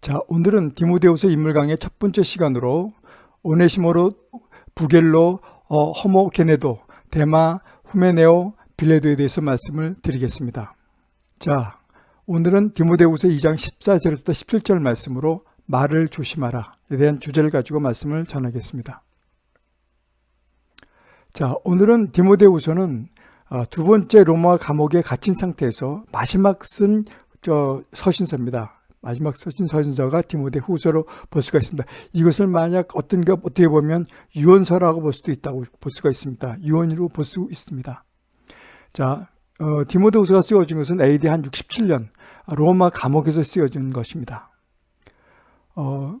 자, 오늘은 디모데후서 인물 강의 첫 번째 시간으로 오네시모로, 부겔로, 어, 허모 게네도, 데마, 후메네오, 빌레도에 대해서 말씀을 드리겠습니다. 자, 오늘은 디모데후서 2장 14절부터 17절 말씀으로 말을 조심하라에 대한 주제를 가지고 말씀을 전하겠습니다. 자, 오늘은 디모데후서는 어, 두 번째 로마 감옥에 갇힌 상태에서 마지막 쓴 서신서입니다. 마지막 서신 서신서가 디모데 후서로 볼 수가 있습니다. 이것을 만약 어떤 게 어떻게 보면 유언서라고 볼 수도 있다고 볼 수가 있습니다. 유언으로 볼 수 있습니다. 자, 어, 디모데 후서가 쓰여진 것은 AD 한 67년 로마 감옥에서 쓰여진 것입니다. 어,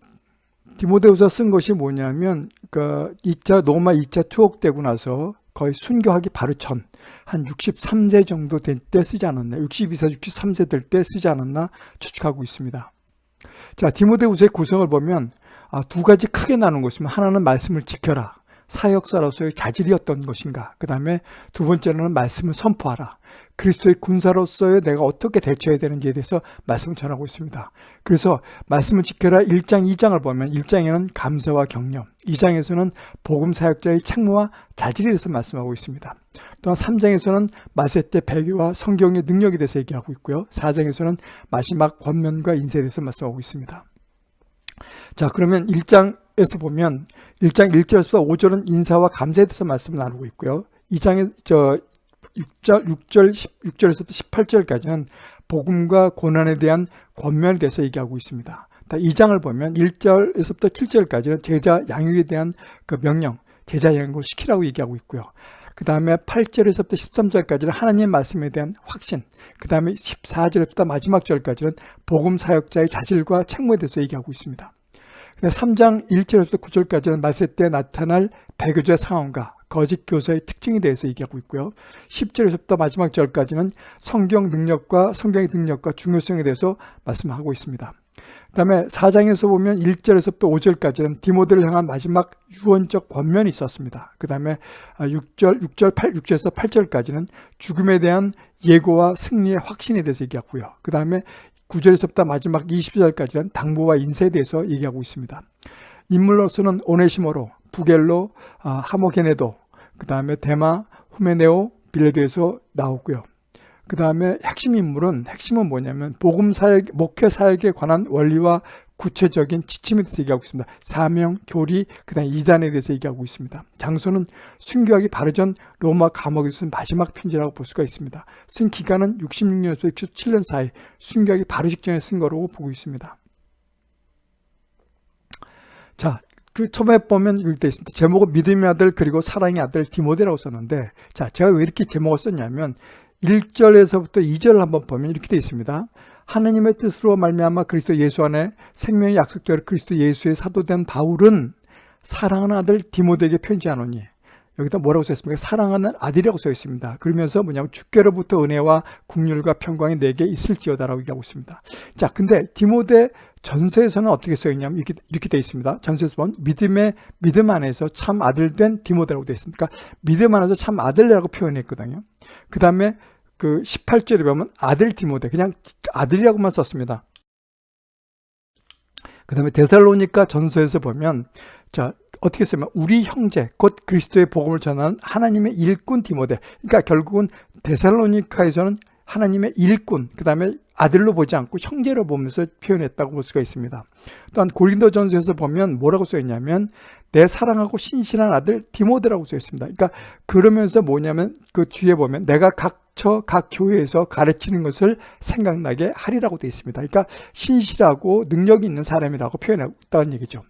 디모데 후서 쓴 것이 뭐냐면 그 2차 로마 2차 투옥되고 나서 거의 순교하기 바로 전. 한 63세 정도 될때 쓰지 않았나? 62세 63세 될 때 쓰지 않았나? 추측하고 있습니다. 자 디모데후서의 구성을 보면 아, 두 가지 크게 나눈 것이면 하나는 말씀을 지켜라. 사역사로서의 자질이었던 것인가? 그 다음에 두 번째로는 말씀을 선포하라 그리스도의 군사로서의 내가 어떻게 대처해야 되는지에 대해서 말씀을 전하고 있습니다. 그래서 말씀을 지켜라 1장 2장을 보면 1장에는 감사와 격려 2장에서는 복음 사역자의 책무와 자질에 대해서 말씀하고 있습니다. 또한 3장에서는 마세 때 배교와 성경의 능력에 대해서 얘기하고 있고요. 4장에서는 마지막 권면과 인세에 대해서 말씀하고 있습니다. 자 그러면 1장에서 보면 1장 1절에서 5절은 인사와 감사에 대해서 말씀을 나누고 있고요. 2장에 저 6절, 6절, 6절에서부터 18절까지는 복음과 고난에 대한 권면에 대해서 얘기하고 있습니다. 2장을 보면 1절에서부터 7절까지는 제자 양육에 대한 그 명령, 제자 양육을 시키라고 얘기하고 있고요. 그 다음에 8절에서부터 13절까지는 하나님 말씀에 대한 확신, 그 다음에 14절부터 마지막 절까지는 복음 사역자의 자질과 책무에 대해서 얘기하고 있습니다. 3장 1절에서 9절까지는 말세 때 나타날 배교자 상황과 거짓 교사의 특징에 대해서 얘기하고 있고요. 10절에서부터 마지막 절까지는 성경 능력과 성경의 능력과 중요성에 대해서 말씀하고 있습니다. 그 다음에 4장에서 보면 1절에서부터 5절까지는 디모데를 향한 마지막 유언적 권면이 있었습니다. 그 다음에 6절, 6절, 8, 6절에서 8절까지는 죽음에 대한 예고와 승리의 확신에 대해서 얘기하고요. 그 다음에 9절에서부터 마지막 20절까지는 당부와 인세에 대해서 얘기하고 있습니다. 인물로서는 오네시모로, 부겔로, 아, 하모게네도, 그 다음에 데마, 후메네오, 빌레도에서 나오고요. 그 다음에 핵심 인물은 핵심은 뭐냐면 복음 사역, 목회 사역에 관한 원리와 구체적인 지침에 대해서 얘기하고 있습니다. 사명, 교리, 그 다음에 이단에 대해서 얘기하고 있습니다. 장소는 순교하기 바로 전 로마 감옥에서 쓴 마지막 편지라고 볼 수가 있습니다. 쓴 기간은 66년에서 67년 사이 순교하기 바로 직전에 쓴 거라고 보고 있습니다. 자, 그 처음에 보면 이렇게 있습니다. 제목은 믿음의 아들 그리고 사랑의 아들 디모데라고 썼는데 자 제가 왜 이렇게 제목을 썼냐면 1절에서부터 2절을 한번 보면 이렇게 되어 있습니다. 하느님의 뜻으로 말미암아 그리스도 예수 안에 생명의 약속대로 그리스도 예수의 사도된 바울은 사랑하는 아들 디모데에게 편지하노니 여기다 뭐라고 써있습니까? 사랑하는 아들이라고 써 있습니다. 그러면서 뭐냐면 주께로부터 은혜와 국률과 평강이 내게 있을지어다라고 얘기하고 있습니다. 자, 근데 디모데 전서에서는 어떻게 써있냐면 이렇게, 이렇게 되어 있습니다. 전서에서 보면 믿음의 믿음 안에서 참 아들 된 디모데라고 되어 있습니다. 그러니까 믿음 안에서 참 아들이라고 표현했거든요. 그 다음에 그 18절에 보면 아들 디모데 그냥 아들이라고만 썼습니다. 그 다음에 데살로니카 전서에서 보면 자 어떻게 쓰면 우리 형제 곧 그리스도의 복음을 전하는 하나님의 일꾼 디모데 그러니까 결국은 데살로니카에서는 하나님의 일꾼 그 다음에 아들로 보지 않고 형제로 보면서 표현했다고 볼 수가 있습니다. 또한 고린도전서에서 보면 뭐라고 써있냐면 내 사랑하고 신실한 아들 디모데라고 써있습니다. 그러니까 그러면서 뭐냐면 그 뒤에 보면 내가 각처 각 교회에서 가르치는 것을 생각나게 하리라고 되어 있습니다. 그러니까 신실하고 능력이 있는 사람이라고 표현했다는 얘기죠.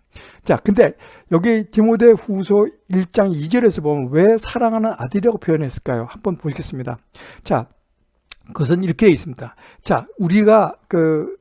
자, 근데 여기 디모데 후서 1장 2절에서 보면 왜 사랑하는 아들이라고 표현했을까요? 한번 보겠습니다. 자, 그것은 이렇게 있습니다. 자, 우리가 그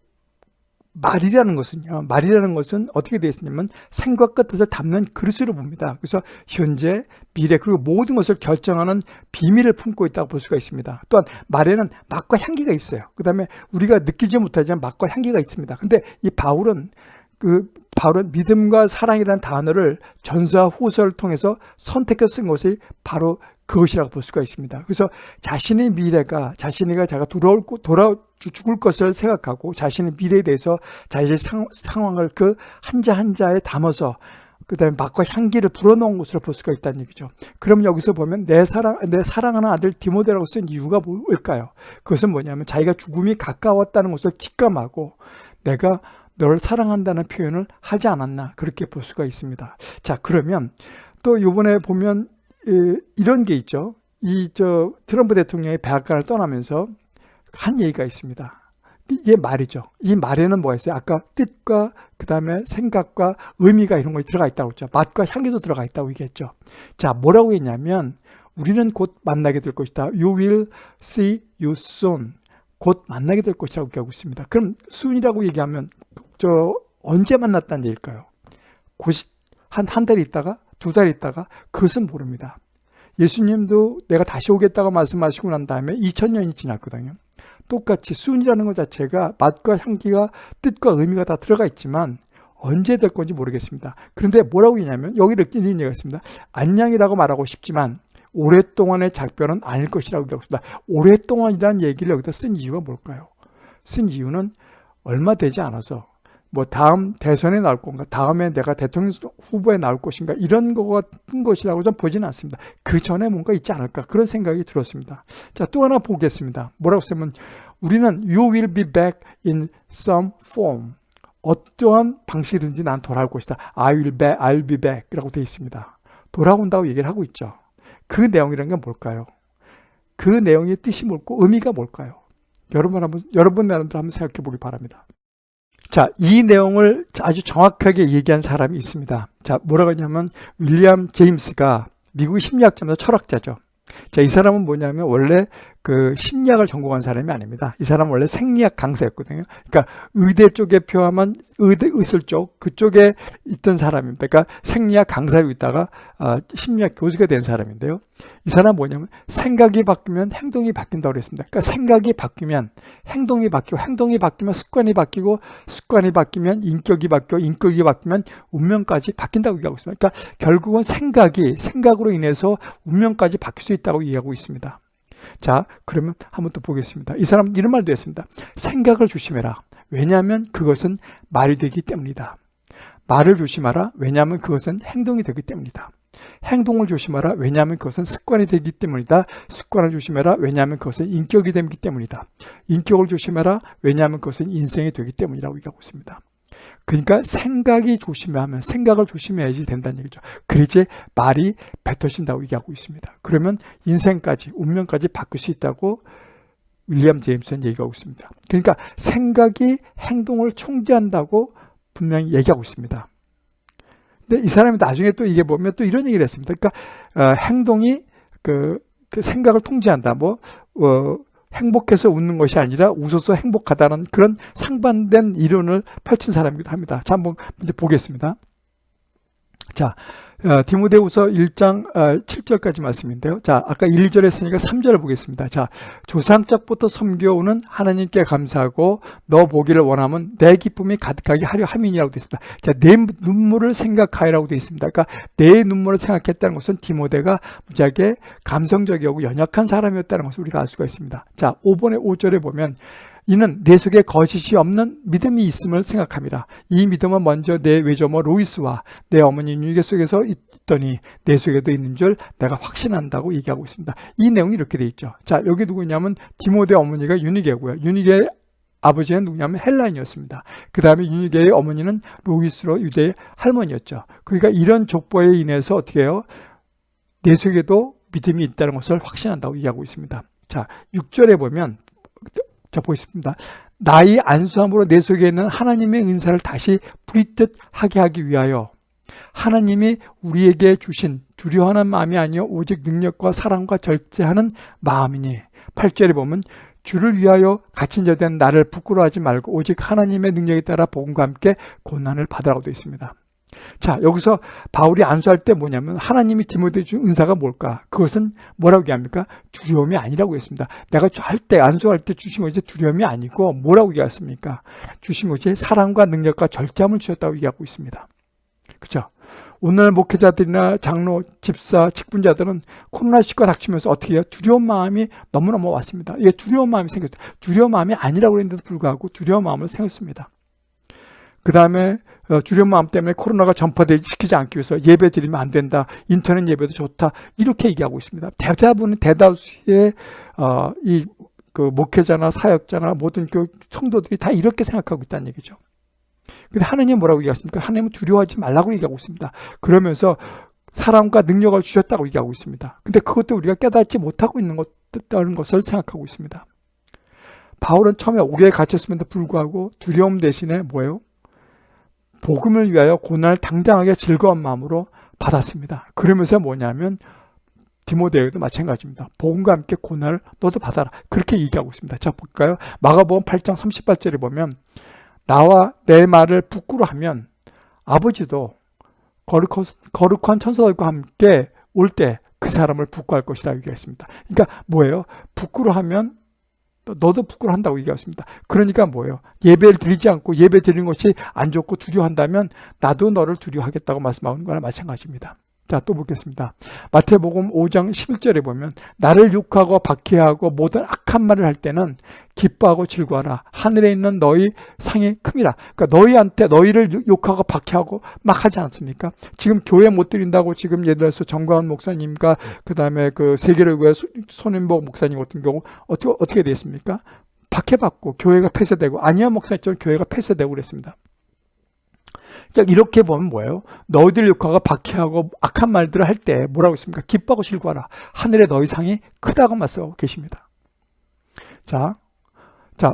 말이라는 것은요. 말이라는 것은 어떻게 되어 있냐면 생각과 뜻을 담는 그릇으로 봅니다. 그래서 현재, 미래 그리고 모든 것을 결정하는 비밀을 품고 있다고 볼 수가 있습니다. 또한 말에는 맛과 향기가 있어요. 그 다음에 우리가 느끼지 못하지만 맛과 향기가 있습니다. 근데 이 바울은 그 바울은 믿음과 사랑이라는 단어를 전서와 후서를 통해서 선택해서 쓴 것이 바로 그것이라고 볼 수가 있습니다. 그래서 자신의 미래가 자신이가 자가 돌아올 돌아 죽을 것을 생각하고 자신의 미래에 대해서 자신의 상, 상황을 그 한자 한자에 담아서 그 다음에 맛과 향기를 불어넣은 것으로 볼 수가 있다는 얘기죠. 그럼 여기서 보면 내 사랑, 내 사랑하는 아들 디모데라고 쓴 이유가 뭘까요? 그것은 뭐냐면 자기가 죽음이 가까웠다는 것을 직감하고 내가 널 사랑한다는 표현을 하지 않았나 그렇게 볼 수가 있습니다. 자 그러면 또 이번에 보면 이런 게 있죠. 이 저 트럼프 대통령이 백악관을 떠나면서 한 얘기가 있습니다. 이게 말이죠. 이 말에는 뭐가 있어요? 아까 뜻과 그 다음에 생각과 의미가 이런 거 들어가 있다고 했죠. 맛과 향기도 들어가 있다고 얘기했죠. 자, 뭐라고 했냐면 우리는 곧 만나게 될 것이다. You will see you soon. 곧 만나게 될 것이라고 얘기하고 있습니다. 그럼 soon이라고 얘기하면 저 언제 만났다는 얘기일까요? 한, 한 달 있다가 두 달 있다가 그것은 모릅니다. 예수님도 내가 다시 오겠다고 말씀하시고 난 다음에 2000년이 지났거든요. 똑같이 순이라는 것 자체가 맛과 향기가 뜻과 의미가 다 들어가 있지만 언제 될 건지 모르겠습니다. 그런데 뭐라고 했냐면 여기를 이런 얘기가 있습니다. 안녕이라고 말하고 싶지만 오랫동안의 작별은 아닐 것이라고 얘기하고 있습니다. 오랫동안이라는 얘기를 여기다 쓴 이유가 뭘까요? 쓴 이유는 얼마 되지 않아서 뭐 다음 대선에 나올 건가 다음에 내가 대통령 후보에 나올 것인가 이런 거 같은 것이라고 좀 보지는 않습니다. 그 전에 뭔가 있지 않을까 그런 생각이 들었습니다. 자 또 하나 보겠습니다. 뭐라고 쓰면 우리는 you will be back in some form. 어떠한 방식이든지 난 돌아올 것이다. I will be, I'll be back 이라고 되어 있습니다. 돌아온다고 얘기를 하고 있죠. 그 내용이란 게 뭘까요? 그 내용의 뜻이 뭘고 의미가 뭘까요? 여러분 한번 여러분 나름대로 한번 생각해 보기 바랍니다 자, 이 내용을 아주 정확하게 얘기한 사람이 있습니다. 자, 뭐라고 하냐면 윌리엄 제임스가 미국 심리학자면서 철학자죠. 자, 이 사람은 뭐냐면 원래 그 심리학을 전공한 사람이 아닙니다. 이 사람은 원래 생리학 강사였거든요. 그러니까 의대 쪽에 표하면 의대 의술 쪽 그쪽에 있던 사람입니다. 그러니까 생리학 강사로 있다가 아, 심리학 교수가 된 사람인데요. 이 사람 은 뭐냐면 생각이 바뀌면 행동이 바뀐다고 그랬습니다. 그러니까 생각이 바뀌면 행동이 바뀌고 행동이 바뀌면 습관이 바뀌고 습관이 바뀌면 인격이 바뀌고 인격이 바뀌면 운명까지 바뀐다고 얘기하고 있습니다. 그러니까 결국은 생각이 생각으로 인해서 운명까지 바뀔 수 있다고 얘기하고 있습니다. 자 그러면 한번 또 보겠습니다. 이 사람 이런 말도 했습니다. 생각을 조심해라. 왜냐하면 그것은 말이 되기 때문이다. 말을 조심하라. 왜냐하면 그것은 행동이 되기 때문이다. 행동을 조심하라. 왜냐하면 그것은 습관이 되기 때문이다. 습관을 조심해라. 왜냐하면 그것은 인격이 되기 때문이다. 인격을 조심해라. 왜냐하면 그것은 인생이 되기 때문이라고 얘기하고 있습니다. 그러니까 생각이 조심하면 생각을 조심해야지 된다는 얘기죠. 그래야지 말이 뱉어진다고 얘기하고 있습니다. 그러면 인생까지 운명까지 바꿀 수 있다고 윌리엄 제임스는 얘기하고 있습니다. 그러니까 생각이 행동을 총재한다고 분명히 얘기하고 있습니다. 근데 이 사람이 나중에 또 이게 보면 또 이런 얘기를 했습니다. 그러니까 어, 행동이 그, 그, 생각을 통제한다. 뭐 어, 행복해서 웃는 것이 아니라 웃어서 행복하다는 그런 상반된 이론을 펼친 사람이기도 합니다. 자, 한번 먼저 보겠습니다. 자, 어, 디모데후서 1장 어, 7절까지 말씀인데요. 자, 아까 1절 했으니까 3절을 보겠습니다. 자, 조상적부터 섬겨오는 하나님께 감사하고 너 보기를 원하면 내 기쁨이 가득하게 하려 함이니라고 되어 있습니다. 자, 내 눈물을 생각하여라고 되어 있습니다. 그러니까 내 눈물을 생각했다는 것은 디모데가 무지하게 감성적이고 연약한 사람이었다는 것을 우리가 알 수가 있습니다. 자, 5번에 5절에 보면 이는 내 속에 거짓이 없는 믿음이 있음을 생각합니다. 이 믿음은 먼저 내 외조모 로이스와 내 어머니 유니게 속에서 있더니 내 속에도 있는 줄 내가 확신한다고 얘기하고 있습니다. 이 내용이 이렇게 돼 있죠. 자 여기 누구냐면 디모데 어머니가 유니게고요. 유니게 아버지는 누구냐면 헬라인이었습니다. 그 다음에 유니게의 어머니는 로이스로 유대의 할머니였죠. 그러니까 이런 족보에 인해서 어떻게 해요? 내 속에도 믿음이 있다는 것을 확신한다고 얘기하고 있습니다. 자 6절에 보면 자 보겠습니다. 나의 안수함으로 내 속에 있는 하나님의 은사를 다시 부리듯하게 하기 위하여 하나님이 우리에게 주신 두려워하는 마음이 아니요 오직 능력과 사랑과 절제하는 마음이니 8절에 보면 주를 위하여 갇힌 자 된 나를 부끄러워하지 말고 오직 하나님의 능력에 따라 복음과 함께 고난을 받으라고 되어 있습니다. 자 여기서 바울이 안수할 때 뭐냐면 하나님이 디모데 준 은사가 뭘까? 그것은 뭐라고 얘기합니까? 두려움이 아니라고 했습니다. 내가 할때 안수할 때 주신 것이 두려움이 아니고 뭐라고 얘기했습니까? 주신 것이 사랑과 능력과 절제함을 주셨다고 얘기하고 있습니다. 그렇죠? 오늘 목회자들이나 장로, 집사, 직분자들은 코로나19가 닥치면서 어떻게 해요? 두려운 마음이 너무너무 왔습니다. 이게 두려운 마음이 생겼어요. 두려운 마음이 아니라고 그랬는데도 불구하고 두려운 마음을 생겼습니다. 그 다음에 어, 두려운 마음 때문에 코로나가 전파되지 않기 위해서 예배 드리면 안 된다. 인터넷 예배도 좋다. 이렇게 얘기하고 있습니다. 대부분 대다수의 어, 이그 목회자나 사역자나 모든 교 성도들이 다 이렇게 생각하고 있다는 얘기죠. 근데 하느님 뭐라고 얘기하십니까? 하느님은 두려워하지 말라고 얘기하고 있습니다. 그러면서 사람과 능력을 주셨다고 얘기하고 있습니다. 근데 그것도 우리가 깨닫지 못하고 있는 것 다는 것을 생각하고 있습니다. 바울은 처음에 옥에 갇혔음에도 불구하고 두려움 대신에 뭐예요? 복음을 위하여 고난을 당당하게 즐거운 마음으로 받았습니다. 그러면서 뭐냐면 디모데에도 마찬가지입니다. 복음과 함께 고난을 너도 받아라. 그렇게 얘기하고 있습니다. 자 볼까요? 마가복음 8장 38절에 보면 나와 내 말을 부끄러하면 아버지도 거룩한 천사들과 함께 올 때 그 사람을 부끄할 것이라 얘기했습니다. 그러니까 뭐예요? 부끄러하면 너도 부끄러한다고 얘기했습니다. 그러니까 뭐예요? 예배를 드리지 않고 예배 드리는 것이 안 좋고 두려워한다면 나도 너를 두려워하겠다고 말씀하는 거나 마찬가지입니다. 자, 또 보겠습니다. 마태복음 5장 11절에 보면 나를 욕하고 박해하고 모든 악한 말을 할 때는 기뻐하고 즐거워하라. 하늘에 있는 너희 상이 큼이라. 그러니까 너희한테 너희를 욕하고 박해하고 막 하지 않습니까? 지금 교회 못 드린다고 지금 예를 들어서 정광훈 목사님과 그다음에 그 세계를 손인복 목사님 같은 경우 어떻게 어떻게 됐습니까? 박해받고 교회가 폐쇄되고 아니야 목사님처럼 교회가 폐쇄되고 그랬습니다. 이렇게 보면 뭐예요? 너희들 육화가 박해하고 악한 말들을 할 때 뭐라고 있습니까? 기뻐하고 즐거워라. 하늘의 너희 상이 크다고 말씀하고 계십니다. 자, 자,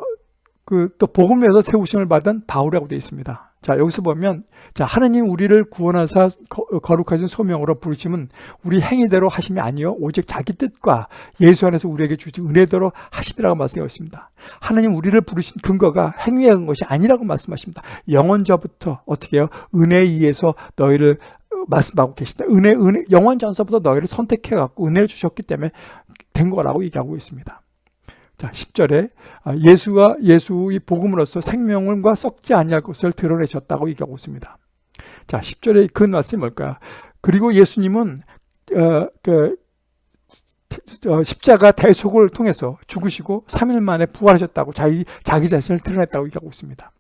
그 또 복음에서 세우심을 받은 바울이라고 되어 있습니다. 자, 여기서 보면, 자, 하느님 우리를 구원하사 거룩하신 소명으로 부르심은 우리 행위대로 하심이 아니요 오직 자기 뜻과 예수 안에서 우리에게 주신 은혜대로 하심이라고 말씀하고 있습니다. 하느님 우리를 부르신 근거가 행위에 한 것이 아니라고 말씀하십니다. 영원저부터 어떻게 해요? 은혜에 의해서 너희를 말씀하고 계신다. 은혜, 은혜, 영원 전서부터 너희를 선택해갖고 은혜를 주셨기 때문에 된 거라고 얘기하고 있습니다. 자, 10절에 아, 예수가 예수의 복음으로서 생명과 썩지 아니할 것을 드러내셨다고 얘기하고 있습니다. 자, 10절에 그 말씀이 뭘까? 그리고 예수님은 어, 그, 어, 십자가 대속을 통해서 죽으시고 3일 만에 부활하셨다고 자기, 자기 자신을 드러냈다고 얘기하고 있습니다.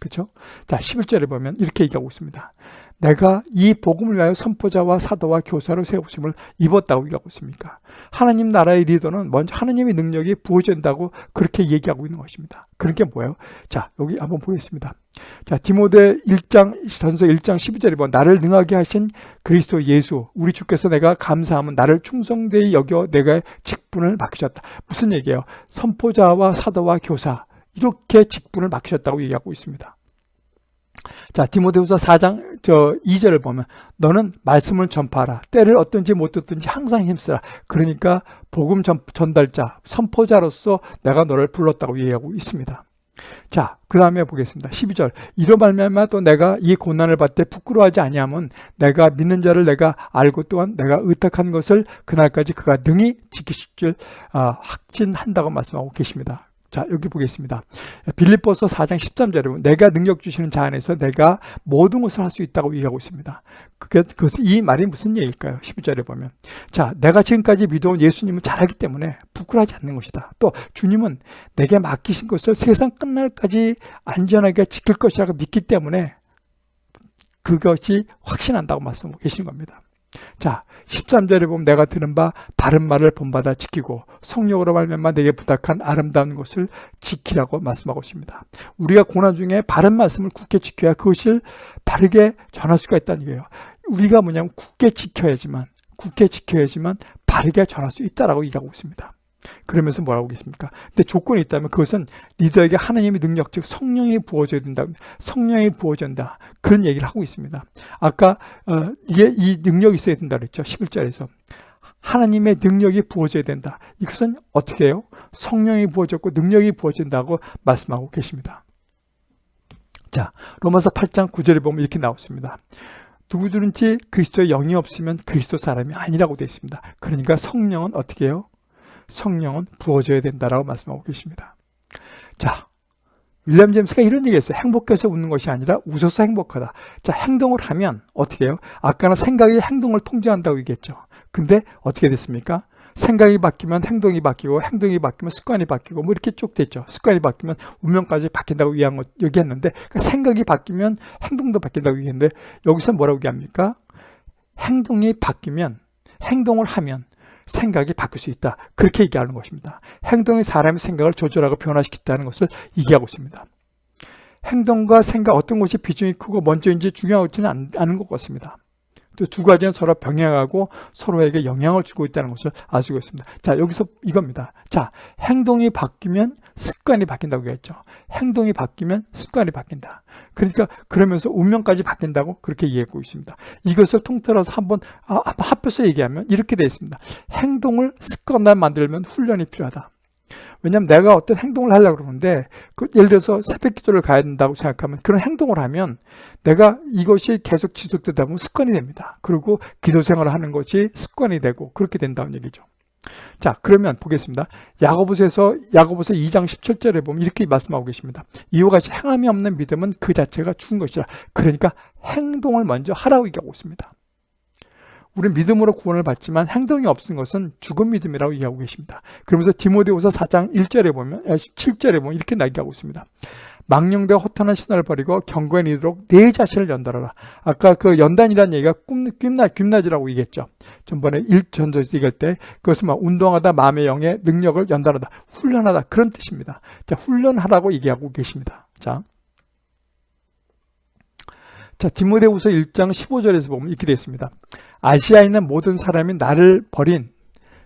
그렇죠? 자, 11절에 보면 이렇게 얘기하고 있습니다. 내가 이 복음을 위하여 선포자와 사도와 교사로 세우심을 입었다고 얘기하고 있습니까? 하나님 나라의 리더는 먼저 하나님의 능력이 부어진다고 그렇게 얘기하고 있는 것입니다. 그런 게 뭐예요? 자, 여기 한번 보겠습니다. 자, 디모데 1장, 전서 1장 12절에 보면 나를 능하게 하신 그리스도 예수, 우리 주께서 내가 감사하면 나를 충성되이 여겨 내가 직분을 맡기셨다. 무슨 얘기예요? 선포자와 사도와 교사, 이렇게 직분을 맡기셨다고 얘기하고 있습니다. 자, 디모데후서 4장 저 2절을 보면 너는 말씀을 전파하라. 때를 어떤지 못 듣든지 항상 힘쓰라. 그러니까 복음 전, 전달자, 선포자로서 내가 너를 불렀다고 얘기하고 있습니다. 자, 그 다음에 보겠습니다. 12절. 이로 말미암아 또 내가 이 고난을 받되 부끄러워하지 아니하면 내가 믿는 자를 내가 알고 또한 내가 의탁한 것을 그날까지 그가 능히 지키실 줄 아, 확진한다고 말씀하고 계십니다. 자, 여기 보겠습니다. 빌립보서 4장 13절에 내가 능력 주시는 자 안에서 내가 모든 것을 할 수 있다고 얘기하고 있습니다. 그게, 그, 이 말이 무슨 얘기일까요? 11절에 보면. 자, 내가 지금까지 믿어온 예수님은 잘하기 때문에 부끄러워하지 않는 것이다. 또 주님은 내게 맡기신 것을 세상 끝날까지 안전하게 지킬 것이라고 믿기 때문에 그것이 확신한다고 말씀하고 계시는 겁니다. 자, 13절에 보면 내가 들은 바 바른 말을 본받아 지키고 성령으로 말미암아 내게 부탁한 아름다운 것을 지키라고 말씀하고 있습니다. 우리가 고난 중에 바른 말씀을 굳게 지켜야 그것을 바르게 전할 수가 있다는 거예요. 우리가 뭐냐면 굳게 지켜야지만 굳게 지켜야지만 바르게 전할 수 있다라고 얘기하고 있습니다. 그러면서 뭐라고 계십니까? 근데 조건이 있다면 그것은 리더에게 하나님의 능력, 즉 성령이 부어져야 된다. 성령이 부어진다. 그런 얘기를 하고 있습니다. 아까 어, 이게 이 능력이 있어야 된다 그랬죠. 11절에서. 하나님의 능력이 부어져야 된다. 이것은 어떻게 해요? 성령이 부어졌고 능력이 부어진다고 말씀하고 계십니다. 자, 로마서 8장 9절에 보면 이렇게 나왔습니다. 누구든지 그리스도의 영이 없으면 그리스도 사람이 아니라고 되어 있습니다. 그러니까 성령은 어떻게 해요? 성령은 부어져야 된다라고 말씀하고 계십니다. 자, 윌리엄 제임스가 이런 얘기했어요. 행복해서 웃는 것이 아니라 웃어서 행복하다. 자, 행동을 하면 어떻게 해요? 아까는 생각이 행동을 통제한다고 얘기했죠. 근데 어떻게 됐습니까? 생각이 바뀌면 행동이 바뀌고 행동이 바뀌면 습관이 바뀌고 뭐 이렇게 쭉 됐죠. 습관이 바뀌면 운명까지 바뀐다고 얘기한 거 얘기했는데 그러니까 생각이 바뀌면 행동도 바뀐다고 얘기했는데 여기서 뭐라고 얘기합니까? 행동이 바뀌면 행동을 하면 생각이 바뀔 수 있다. 그렇게 얘기하는 것입니다. 행동이 사람의 생각을 조절하고 변화시킨다는 것을 얘기하고 있습니다. 행동과 생각 어떤 것이 비중이 크고 먼저인지 중요하지는 않은 것 같습니다. 또 두 가지는 서로 병행하고 서로에게 영향을 주고 있다는 것을 알 수가 있습니다. 자, 여기서 이겁니다. 자, 행동이 바뀌면 습관이 바뀐다고 했죠. 행동이 바뀌면 습관이 바뀐다. 그러니까 그러면서 운명까지 바뀐다고 그렇게 이해하고 있습니다. 이것을 통틀어서 한번 아, 합해서 얘기하면 이렇게 되어 있습니다. 행동을 습관화 만들면 훈련이 필요하다. 왜냐하면 내가 어떤 행동을 하려고 그러는데 그 예를 들어서 새벽 기도를 가야 된다고 생각하면 그런 행동을 하면 내가 이것이 계속 지속되다 보면 습관이 됩니다. 그리고 기도 생활을 하는 것이 습관이 되고 그렇게 된다는 얘기죠. 자 그러면 보겠습니다. 야고보서에서 야고보서 2장 17절에 보면 이렇게 말씀하고 계십니다. 이와 같이 행함이 없는 믿음은 그 자체가 죽은 것이라. 그러니까 행동을 먼저 하라고 얘기하고 있습니다. 우리는 믿음으로 구원을 받지만 행동이 없은 것은 죽은 믿음이라고 얘기하고 계십니다. 그러면서 디모데후서 4장 1절에 보면 7절에 보면 이렇게 나기하고 있습니다. 망령되어 허탄한 신화를 버리고 경고에 이르도록 내 자신을 연달아라. 아까 그 연단이라는 얘기가 꿈, 꿈나, 꿈나지라고 얘기했죠. 전번에 1전도에서 얘기할 때 그것은 막 운동하다 마음의 영의 능력을 연달하다, 훈련하다 그런 뜻입니다. 자, 훈련하라고 얘기하고 계십니다. 자, 자 디모데후서 1장 15절에서 보면 이렇게 되어 있습니다. 아시아에 있는 모든 사람이 나를 버린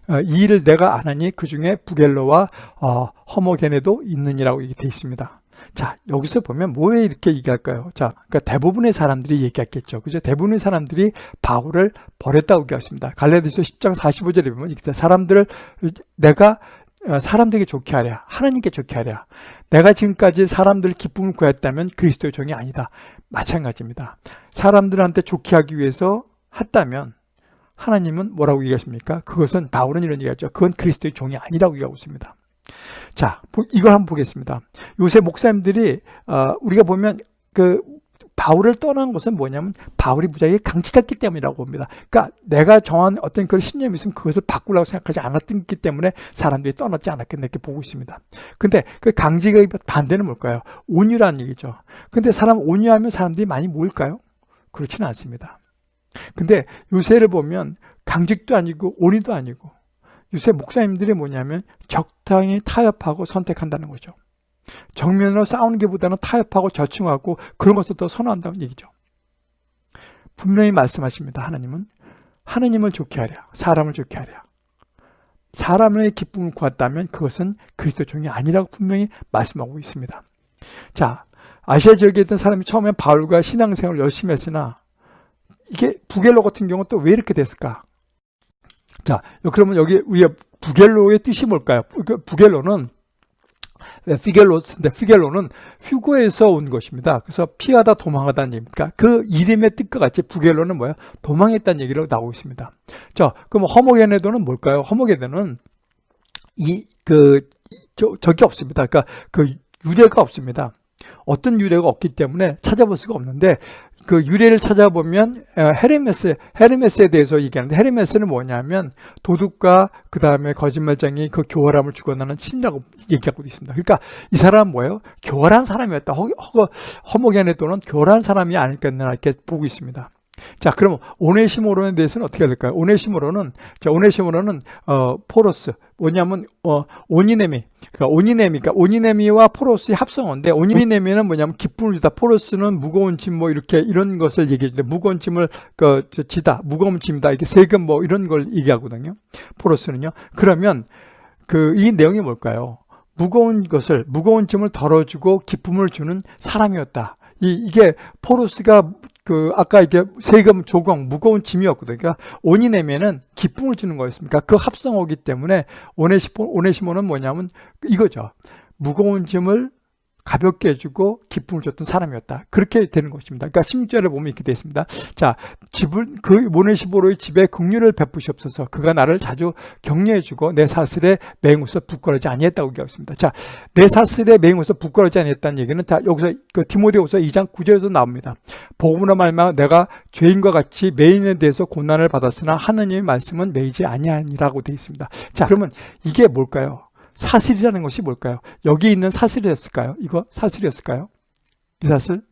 어, 이 일을 내가 안 하니 그 중에 부겔로와 어, 허모게네도 있느니라고 이게 되어 있습니다. 자 여기서 보면 뭐에 이렇게 얘기할까요? 자 그러니까 대부분의 사람들이 얘기했겠죠. 그죠? 대부분의 사람들이 바울을 버렸다고 얘기했습니다. 갈라디아서 10장 45절에 보면 이렇게 사람들을 내가 어, 사람들에게 좋게 하랴 하나님께 좋게 하랴 내가 지금까지 사람들 기쁨을 구했다면 그리스도의 종이 아니다 마찬가지입니다 사람들한테 좋게 하기 위해서 했다면 하나님은 뭐라고 얘기하십니까? 그것은 바울은 이런 얘기하죠. 그건 그리스도의 종이 아니라고 얘기하고 있습니다. 자, 이걸 한번 보겠습니다. 요새 목사님들이 어, 우리가 보면 그 바울을 떠난 것은 뭐냐면 바울이 무지하게 강직했기 때문이라고 봅니다. 그러니까 내가 정한 어떤 그런 신념이 있으면 그것을 바꾸려고 생각하지 않았기 때문에 사람들이 떠났지 않았겠나 이렇게 보고 있습니다. 근데 그 강직의 반대는 뭘까요? 온유라는 얘기죠. 근데 사람 온유하면 사람들이 많이 모일까요? 그렇지는 않습니다. 근데 요새를 보면 강직도 아니고 온이도 아니고 요새 목사님들이 뭐냐면 적당히 타협하고 선택한다는 거죠. 정면으로 싸우는 게보다는 타협하고 저층하고 그런 것을 더 선호한다는 얘기죠. 분명히 말씀하십니다. 하나님은 하나님을 좋게 하랴 사람을 좋게 하랴 사람의 기쁨을 구했다면 그것은 그리스도 종이 아니라고 분명히 말씀하고 있습니다. 자 아시아 지역에 있던 사람이 처음에 바울과 신앙생활을 열심히 했으나 이게 부겔로 같은 경우는 또 왜 이렇게 됐을까? 자, 그러면 여기 우리가 부겔로의 뜻이 뭘까요? 그 부겔로는 피겔로인데 피겔로는 휴고에서 온 것입니다. 그래서 피하다 도망하다는 얘기입니까? 그 이름의 뜻과 같이 부겔로는 뭐야? 도망했다는 얘기로 나오고 있습니다. 자, 그럼 허모게네도는 뭘까요? 허모게네는 이그 저기 없습니다. 그러니까 그 유래가 없습니다. 어떤 유래가 없기 때문에 찾아볼 수가 없는데 그 유래를 찾아보면 헤르메스, 헤르메스에 대해서 얘기하는데 헤르메스는 뭐냐면 도둑과 그 다음에 거짓말장이 그 교활함을 죽어나는 신이라고 얘기하고 있습니다. 그러니까 이 사람은 뭐예요? 교활한 사람이었다. 허, 허, 허목에네도는 교활한 사람이 아닐까 이렇게 보고 있습니다. 자, 그럼 오네시모로에 대해서는 어떻게 해야 될까요? 오네시모로는 자, 오네시모로는 어 포로스 뭐냐면 어 오니네미. 그러니까 오니네미. 그러니까 오니네미와 포로스의 합성어인데 오니네미는 뭐냐면 기쁨을 주다. 포로스는 무거운 짐 뭐 이렇게 이런 것을 얘기해 주는데 무거운 짐을 그 지다. 무거운 짐이다. 이게 세금 뭐 이런 걸 얘기하거든요. 포로스는요. 그러면 그 이 내용이 뭘까요? 무거운 것을 무거운 짐을 덜어주고 기쁨을 주는 사람이었다. 이, 이게 포로스가 그 아까 이게 세금 조공 무거운 짐이었거든요. 그러니까 오니네미는 기쁨을 주는 거였습니까? 그 합성어기 때문에 오네시모 오네시모는 뭐냐면 이거죠. 무거운 짐을 가볍게 해주고 기쁨을 줬던 사람이었다. 그렇게 되는 것입니다. 그러니까 16절에 보면 이렇게 되어 있습니다. 자, 집을 그 모네시보로의 집에 긍휼을 베푸시옵소서. 그가 나를 자주 격려해주고 내 사슬에 맹우서 부끄러지 아니했다고 얘기하고 있습니다. 자, 내 사슬에 맹우서 부끄러지 아니했다는 얘기는 자 여기서 그 디모데후서 2장 9절에서 나옵니다. 복음으로 말마 내가 죄인과 같이 매인에 대해서 고난을 받았으나 하느님의 말씀은 매이지 아니하니라고 되어 있습니다. 자, 그러면 이게 뭘까요? 사슬이라는 것이 뭘까요? 여기 있는 사슬이었을까요? 이거 사슬이었을까요? 이 사슬?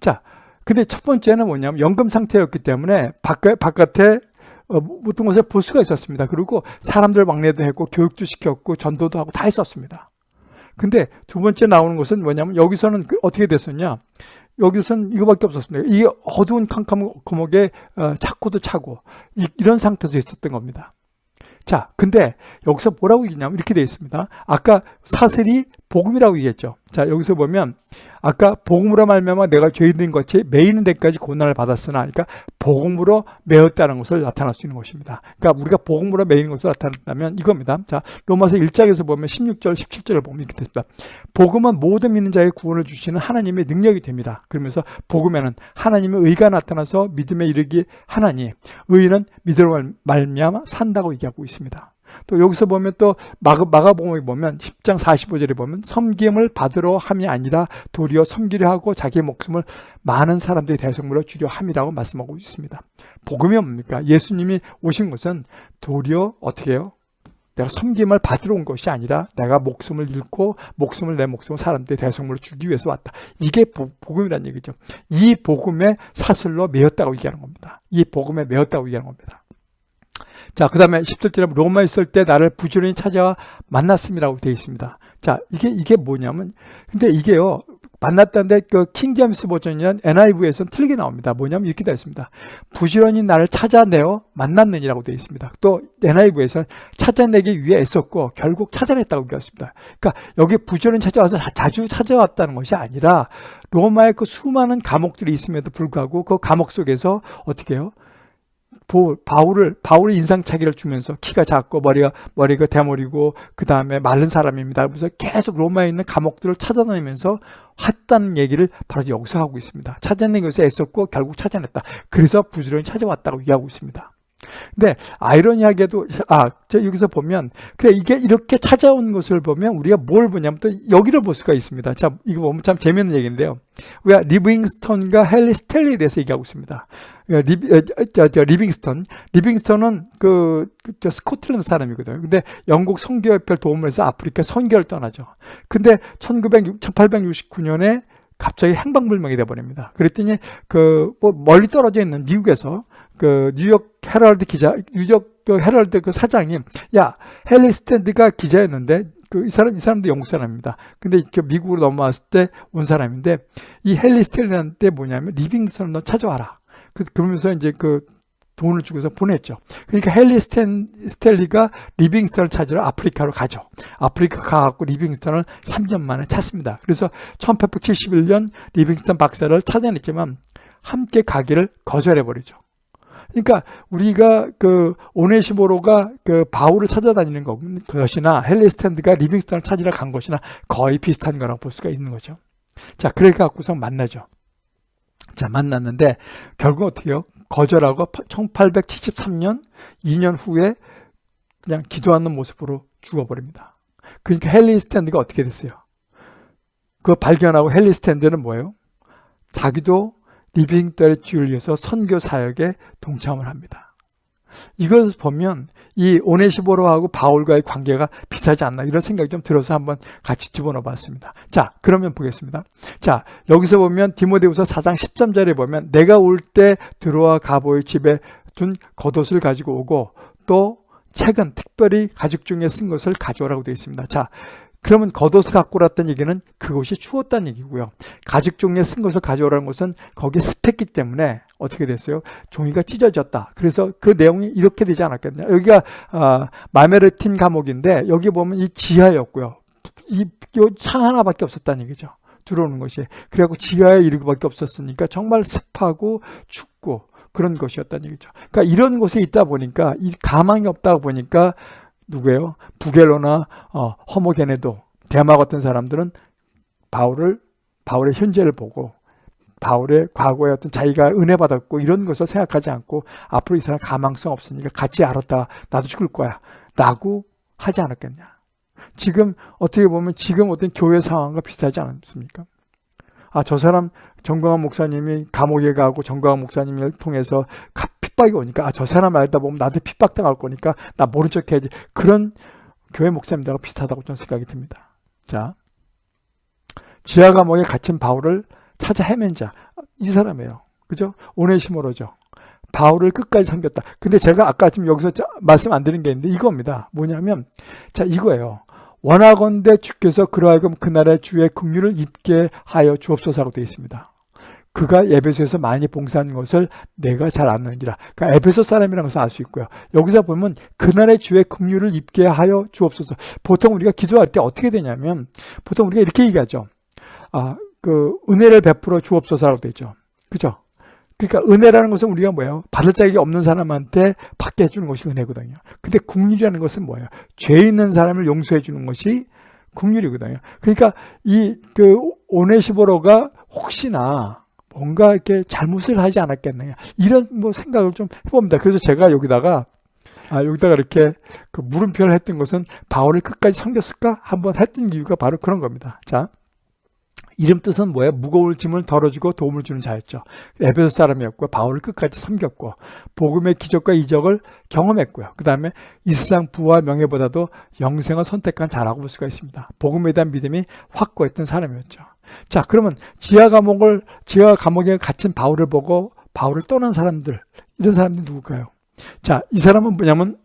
자, 근데 첫 번째는 뭐냐면 연금 상태였기 때문에 바깥, 바깥에 어, 모든 것을 볼 수가 있었습니다. 그리고 사람들 왕래도 했고 교육도 시켰고 전도도 하고 다 했었습니다. 근데 두 번째 나오는 것은 뭐냐면 여기서는 그 어떻게 됐었냐? 여기서는 이거밖에 없었습니다. 이게 어두운 캄캄 거목에 어, 차고도 차고 이, 이런 상태에서 있었던 겁니다. 자, 근데 여기서 뭐라고 얘기냐면 이렇게 되어 있습니다. 아까 사슬이 복음이라고 얘기했죠. 자, 여기서 보면 아까 복음으로 말미암아 내가 죄인된 것이 매이는 데까지 고난을 받았으나 그러니까 복음으로 매었다는 것을 나타날 수 있는 것입니다. 그러니까 우리가 복음으로 매이는 것을 나타낸다면 이겁니다. 자, 로마서 1장에서 보면 16절, 17절을 보면 이렇게 됩니다. 복음은 모든 믿는 자의 구원을 주시는 하나님의 능력이 됩니다. 그러면서 복음에는 하나님의 의가 나타나서 믿음에 이르기 하나니 의는 믿음으로 말미암아 산다고 얘기하고 있습니다. 또 여기서 보면 또 마가, 마가복음에 보면 10장 45절에 보면 섬김을 받으러 함이 아니라 도리어 섬기려 하고 자기의 목숨을 많은 사람들의 대성물로 주려 함이라고 말씀하고 있습니다. 복음이 뭡니까? 예수님이 오신 것은 도리어 어떻게 해요? 내가 섬김을 받으러 온 것이 아니라 내가 목숨을 잃고 목숨을 내 목숨을 사람들의 대성물로 주기 위해서 왔다. 이게 복음이라는 얘기죠. 이 복음의 사슬로 매였다고 얘기하는 겁니다. 이 복음에 매였다고 얘기하는 겁니다. 자, 그 다음에 10절에 로마에 있을 때 나를 부지런히 찾아와 만났음이라고 되어 있습니다. 자, 이게, 이게 뭐냐면, 근데 이게요, 만났다는데 그 킹제임스 버전이란 NIV에서는 틀리게 나옵니다. 뭐냐면 이렇게 되어 있습니다. 부지런히 나를 찾아내어 만났느니라고 되어 있습니다. 또 NIV에서는 찾아내기 위해 애썼고 결국 찾아냈다고 얘기했습니다. 그러니까 여기 부지런히 찾아와서 자주 찾아왔다는 것이 아니라 로마의 그 수많은 감옥들이 있음에도 불구하고 그 감옥 속에서 어떻게 해요? 바울을 바울의 인상차기를 주면서 키가 작고 머리가 머리가 대머리고 그 다음에 마른 사람입니다. 그래서 계속 로마에 있는 감옥들을 찾아다니면서 했다는 얘기를 바로 여기서 하고 있습니다. 찾아내기 위해서 애썼고 결국 찾아냈다. 그래서 부지런히 찾아왔다고 얘기하고 있습니다. 근데 아이러니하게도 아, 저 여기서 보면 그래 이게 이렇게 찾아온 것을 보면 우리가 뭘 보냐면 또 여기를 볼 수가 있습니다. 자, 이거 보면 참 재미있는 얘기인데요. 우리가 리빙스턴과 헨리 스탠리에 대해서 얘기하고 있습니다. 리, 저, 저, 리빙스턴. 리빙스턴은 그, 그 스코틀랜드 사람이거든요. 근데 영국 선교협회를 도움을 해서 아프리카 선교를 떠나죠. 근데 1900, 1869년에 갑자기 행방불명이 돼버립니다. 그랬더니 그 뭐 멀리 떨어져 있는 미국에서 그 뉴욕 헤럴드 기자, 뉴욕 그 헤럴드 그 사장이 야 헨리 스탠리가 기자였는데 그 이 사람 이 사람도 영국 사람입니다. 근데 그 미국으로 넘어왔을 때 온 사람인데 이 헨리 스탠리한테 뭐냐면 리빙스턴 너 찾아와라. 그, 그러면서 이제 그 돈을 주고서 보냈죠. 그러니까 헨리 스탠, 스탠리가 리빙스턴을 찾으러 아프리카로 가죠. 아프리카 가갖고 리빙스턴을 3년 만에 찾습니다. 그래서 1871년 리빙스턴 박사를 찾아냈지만 함께 가기를 거절해버리죠. 그러니까 우리가 그 오네시보로가 그 바울을 찾아다니는 것이나 헨리 스탠리가 리빙스턴을 찾으러 간 것이나 거의 비슷한 거라고 볼 수가 있는 거죠. 자, 그래 갖고서 만나죠. 자, 만났는데 결국 어떻게 해요? 거절하고 1873년 2년 후에 그냥 기도하는 모습으로 죽어버립니다. 그러니까 헨리 스탠드가 어떻게 됐어요? 그 발견하고 헨리 스탠드는 뭐예요? 자기도 리빙턴의 주를 위해서 선교 사역에 동참을 합니다. 이것을 보면 이 오네시보로하고 바울과의 관계가 비슷하지 않나 이런 생각이 좀 들어서 한번 같이 집어넣어 봤습니다. 자, 그러면 보겠습니다. 자, 여기서 보면 디모데후서 4장 13절에 보면 내가 올 때 들어와 가보의 집에 둔 겉옷을 가지고 오고 또 책은 특별히 가죽 중에 쓴 것을 가져오라고 되어 있습니다. 자, 그러면 겉옷을 갖고 왔다는 얘기는 그것이 추웠다는 얘기고요. 가죽 종이에 쓴 것을 가져오라는 것은 거기에 습했기 때문에 어떻게 됐어요? 종이가 찢어졌다. 그래서 그 내용이 이렇게 되지 않았겠냐. 여기가 어, 마메르틴 감옥인데 여기 보면 이 지하였고요. 이 창 하나밖에 없었다는 얘기죠. 들어오는 것이. 그래갖고 지하에 이르기밖에 없었으니까 정말 습하고 춥고 그런 것이었다는 얘기죠. 그러니까 이런 곳에 있다 보니까 이 가망이 없다 보니까 누구예요? 부겔로나 어, 허모게네도 대마 같은 사람들은 바울을 바울의 현재를 보고 바울의 과거에 어떤 자기가 은혜 받았고 이런 것을 생각하지 않고 앞으로 이 사람 가망성 없으니까 같이 알았다. 나도 죽을 거야. 라고 하지 않았겠냐. 지금 어떻게 보면 지금 어떤 교회 상황과 비슷하지 않습니까? 아 저 사람 정광환 목사님이 감옥에 가고 정광환 목사님을 통해서 핍박이 오니까 아 저 사람 알다 보면 나한테 핍박당할 거니까 나 모른 척 해야지 그런 교회 목사님들하고 비슷하다고 저는 생각이 듭니다 자 지하 감옥에 갇힌 바울을 찾아 헤맨 자. 이 사람이에요. 그죠? 오네시모로죠. 바울을 끝까지 섬겼다. 근데 제가 아까 지금 여기서 말씀 안 드린 게 있는데 이겁니다. 뭐냐면 자 이거예요. 원하건대 주께서 그러하여금 그날의 주의 긍휼을 입게 하여 주옵소서라고 되어 있습니다. 그가 에베소에서 많이 봉사한 것을 내가 잘 아느니라. 그러니까 에베소 사람이라는 것을 알 수 있고요. 여기서 보면 그날의 주의 긍휼을 입게 하여 주옵소서. 보통 우리가 기도할 때 어떻게 되냐면 보통 우리가 이렇게 얘기하죠. 아, 그 은혜를 베풀어 주옵소서라고 되죠. 그죠? 그러니까 은혜라는 것은 우리가 뭐예요? 받을 자격이 없는 사람한테 받게 해주는 것이 은혜거든요. 근데 국률이라는 것은 뭐예요? 죄 있는 사람을 용서해 주는 것이 국률이거든요. 그러니까 이 그 오네시보로가 혹시나 뭔가 이렇게 잘못을 하지 않았겠느냐 이런 뭐 생각을 좀 해봅니다. 그래서 제가 여기다가 아, 여기다가 이렇게 그 물음표를 했던 것은 바울을 끝까지 섬겼을까 한번 했던 이유가 바로 그런 겁니다. 자. 이름 뜻은 뭐예요? 무거울 짐을 덜어주고 도움을 주는 자였죠. 에베소 사람이었고 바울을 끝까지 섬겼고 복음의 기적과 이적을 경험했고요. 그 다음에 이 세상 부와 명예보다도 영생을 선택한 자라고 볼 수가 있습니다. 복음에 대한 믿음이 확고했던 사람이었죠. 자 그러면 지하 감옥을 지하 감옥에 갇힌 바울을 보고 바울을 떠난 사람들 이런 사람들이 누굴까요? 자 이 사람은 뭐냐면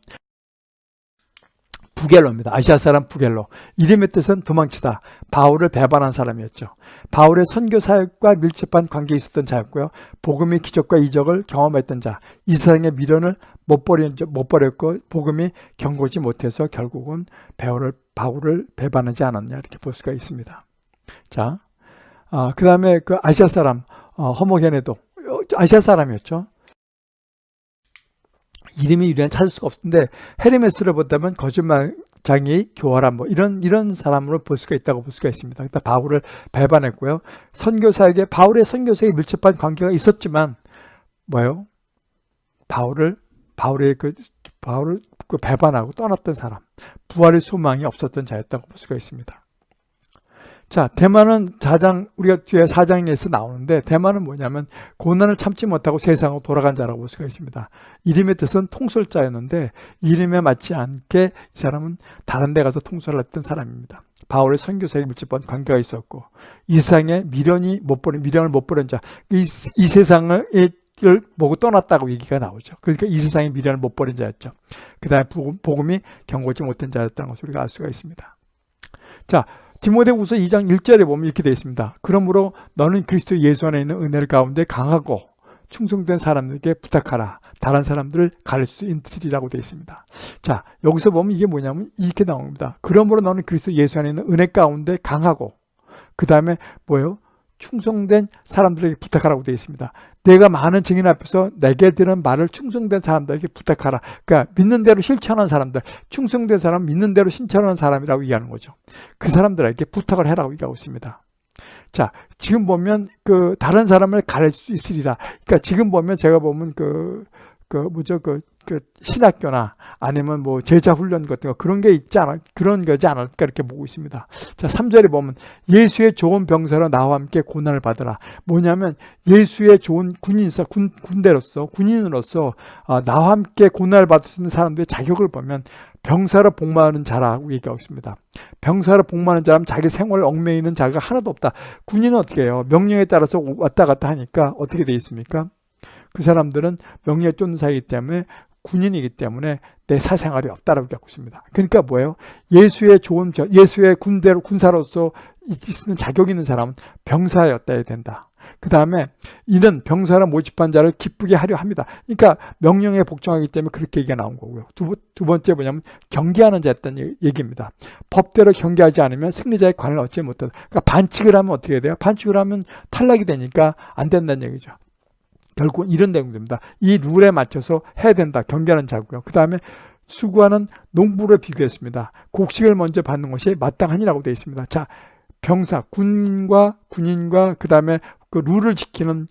부겔로입니다. 아시아 사람 부겔로. 이름의 뜻은 도망치다. 바울을 배반한 사람이었죠. 바울의 선교 사역과 밀접한 관계에 있었던 자였고요. 복음의 기적과 이적을 경험했던 자. 이 세상의 미련을 못, 버린, 못 버렸고 복음이 경고지 못해서 결국은 바울을, 바울을 배반하지 않았냐 이렇게 볼 수가 있습니다. 자, 아, 그 다음에 그 아시아 사람 어, 허모게네도 아시아 사람이었죠. 이름이 유리한 찾을 수가 없는데 헤르메스를 본다면 거짓말장이 교활한 뭐 이런 이런 사람으로 볼 수가 있다고 볼 수가 있습니다. 일단 바울을 배반했고요. 선교사에게 바울의 선교사에게 밀접한 관계가 있었지만 뭐요? 바울을 바울의 그 바울을 그 배반하고 떠났던 사람, 부활의 소망이 없었던 자였다고 볼 수가 있습니다. 자, 대만은 사장, 우리가 뒤에 사장에서 나오는데, 대만은 뭐냐면, 고난을 참지 못하고 세상으로 돌아간 자라고 볼 수가 있습니다. 이름의 뜻은 통솔자였는데, 이름에 맞지 않게 이 사람은 다른 데 가서 통솔을 했던 사람입니다. 바울의 선교사에 밀집한 관계가 있었고, 이 세상에 미련이 못 버린, 미련을 못 버린 자, 이, 이 세상을, 을 보고 떠났다고 얘기가 나오죠. 그러니까 이 세상에 미련을 못 버린 자였죠. 그 다음에 복음이 경고지 못한 자였다는 것을 우리가 알 수가 있습니다. 자, 디모데후서 2장 1절에 보면 이렇게 되어 있습니다. 그러므로 너는 그리스도 예수 안에 있는 은혜를 가운데 강하고 충성된 사람들에게 부탁하라. 다른 사람들을 가릴 수 있으리라고 되어 있습니다. 자, 여기서 보면 이게 뭐냐면 이렇게 나옵니다. 그러므로 너는 그리스도 예수 안에 있는 은혜 가운데 강하고 그 다음에 뭐예요? 충성된 사람들에게 부탁하라고 되어 있습니다. 내가 많은 증인 앞에서 내게 들은 말을 충성된 사람들에게 부탁하라. 그러니까 믿는 대로 실천하는 사람들, 충성된 사람, 믿는 대로 실천하는 사람이라고 얘기하는 거죠. 그 사람들에게 부탁을 해라고 얘기하고 있습니다. 자, 지금 보면 그 다른 사람을 가릴 수 있으리라. 그러니까 지금 보면 제가 보면 그, 그 뭐죠, 그 그 신학교나 아니면 뭐 제자 훈련 같은 거 그런 게 있지 않아 그런 거지 않을까 이렇게 보고 있습니다. 자, 3절에 보면 예수의 좋은 병사로 나와 함께 고난을 받으라. 뭐냐면 예수의 좋은 군인사 군 군대로서 군인으로서 어, 나와 함께 고난을 받을 수 있는 사람들의 자격을 보면 병사로 복무하는 자라고 얘기하고 있습니다. 병사로 복무하는 자라면 자기 생활을 얽매이는 자가 하나도 없다. 군인은 어떻게 해요? 명령에 따라서 왔다 갔다 하니까 어떻게 돼 있습니까? 그 사람들은 명령에 쫓는 사이기 때문에 군인이기 때문에 내 사생활이 없다라고 얘기하고 있습니다. 그러니까 뭐예요? 예수의 좋은 예수의 군대로 군사로서 있는 자격 있는 사람은 병사였다야 된다. 그 다음에 이는 병사를 모집한 자를 기쁘게 하려 합니다. 그러니까 명령에 복종하기 때문에 그렇게 얘기가 나온 거고요. 두, 두 번째 뭐냐면 경계하는 자였다는 얘기입니다. 법대로 경계하지 않으면 승리자의 관을 얻지 못한다. 그러니까 반칙을 하면 어떻게 돼요? 반칙을 하면 탈락이 되니까 안 된다는 얘기죠. 결국 이런 내용입니다. 이 룰에 맞춰서 해야 된다. 경계하는 자고요. 그 다음에 수구하는 농부를 비교했습니다. 곡식을 먼저 받는 것이 마땅하니라고 되어 있습니다. 자, 병사, 군과 군인과 그 다음에 그 룰을 지키는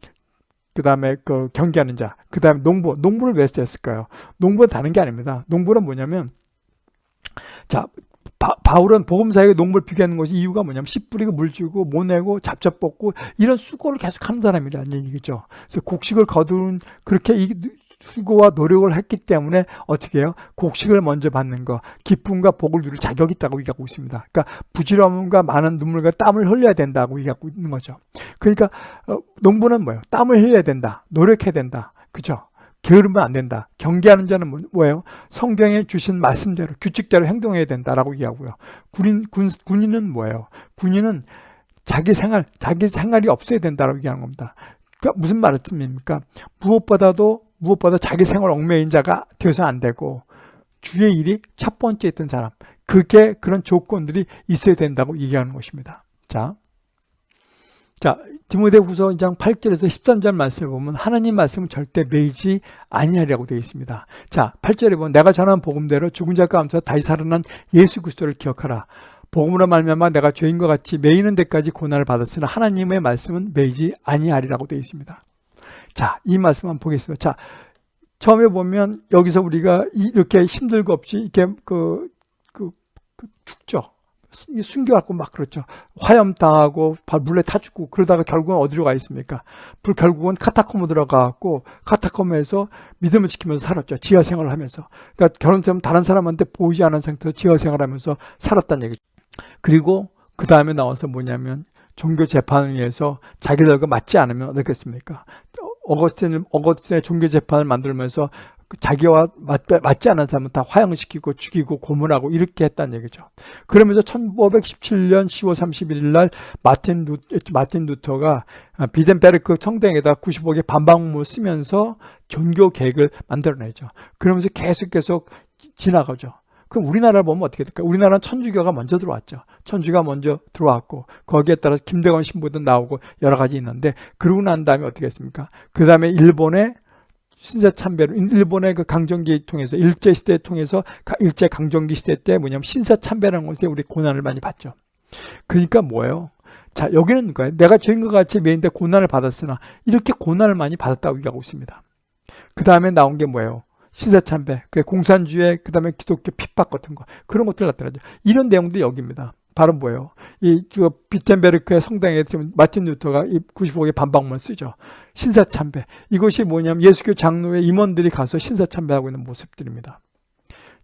그 다음에 그 경계하는 자, 그 다음에 농부, 농부를 왜 했을까요? 농부는 다른 게 아닙니다. 농부는 뭐냐면, 자, 바, 울은 복음사에게 농부를 비교하는 것이 이유가 뭐냐면 씨 뿌리고 물 주고 모 내고 잡잡 뽑고 이런 수고를 계속 하는 사람이라는 얘기죠. 그래서 곡식을 거둔 그렇게 이 수고와 노력을 했기 때문에 어떻게 해요? 곡식을 먼저 받는 거, 기쁨과 복을 누릴 자격이 있다고 얘기하고 있습니다. 그러니까 부지런함과 많은 눈물과 땀을 흘려야 된다고 얘기하고 있는 거죠. 그러니까 어, 농부는 뭐예요? 땀을 흘려야 된다. 노력해야 된다. 그죠? 게으르면 안 된다. 경계하는 자는 뭐, 뭐예요? 성경에 주신 말씀대로 규칙대로 행동해야 된다라고 얘기하고요. 군인 군, 군인은 뭐예요? 군인은 자기 생활 자기 생활이 없어야 된다라고 얘기하는 겁니다. 그러니까 무슨 말씀입니까? 무엇보다도 무엇보다 자기 생활 얽매인 자가 되어서 안 되고 주의 일이 첫 번째 있던 사람 그게 그런 조건들이 있어야 된다고 얘기하는 것입니다. 자, 자, 디모데후서 2장 8절에서 13절 말씀을 보면 하나님 말씀은 절대 매이지 아니하리라고 되어 있습니다. 자, 8절에 보면 내가 전한 복음대로 죽은 자 가운데서 다시 살아난 예수 그리스도를 기억하라. 복음으로 말미암아 내가 죄인과 같이 매이는 데까지 고난을 받았으나 하나님의 말씀은 매이지 아니하리라고 되어 있습니다. 자, 이 말씀 한번 보겠습니다. 자, 처음에 보면 여기서 우리가 이렇게 힘들고 없이 이렇게 그, 그, 그 죽죠. 숨겨갖고 막 그렇죠. 화염 당하고 물에 타 죽고 그러다가 결국은 어디로 가 있습니까? 불 결국은 카타콤으로 들어가갖고 카타콤에서 믿음을 지키면서 살았죠. 지하 생활을 하면서. 그러니까 결혼되면 다른 사람한테 보이지 않은 상태에서 지하 생활하면서 살았다는 얘기죠. 그리고 그 다음에 나와서 뭐냐면 종교 재판을 위해서 자기들과 맞지 않으면 어떻겠습니까? 어거스틴, 어거스틴의 종교 재판을 만들면서 그 자기와 맞, 맞지 않은 사람은 다 화형시키고 죽이고 고문하고 이렇게 했다는 얘기죠. 그러면서 1517년 10월 31일 날 마틴, 루, 마틴 루터가 비덴베르크 성당에다 95개 반박문을 쓰면서 종교 계획을 만들어내죠. 그러면서 계속 계속 지나가죠. 그럼 우리나라를 보면 어떻게 될까? 우리나라는 천주교가 먼저 들어왔죠. 천주가 먼저 들어왔고 거기에 따라서 김대건 신부도 나오고 여러 가지 있는데 그러고 난 다음에 어떻게 했습니까? 그 다음에 일본의 신사 참배로 일본의 그 강점기 통해서 일제 시대 통해서 일제 강점기 시대 때 뭐냐면 신사 참배라는 것에 우리 고난을 많이 받죠. 그러니까 뭐예요? 자 여기는 거예요. 내가 죄인과 같이 매인데 고난을 받았으나 이렇게 고난을 많이 받았다고 얘기하고 있습니다. 그 다음에 나온 게 뭐예요? 신사참배, 그 공산주의, 그 다음에 기독교 핍박 같은 거 그런 것들 나타나죠. 이런 내용도 여기입니다. 바로 뭐예요? 이 비텐베르크의 성당에 지금 마틴 루터가 이 95개 반박문 쓰죠. 신사참배. 이것이 뭐냐면 예수교 장로회 임원들이 가서 신사참배하고 있는 모습들입니다.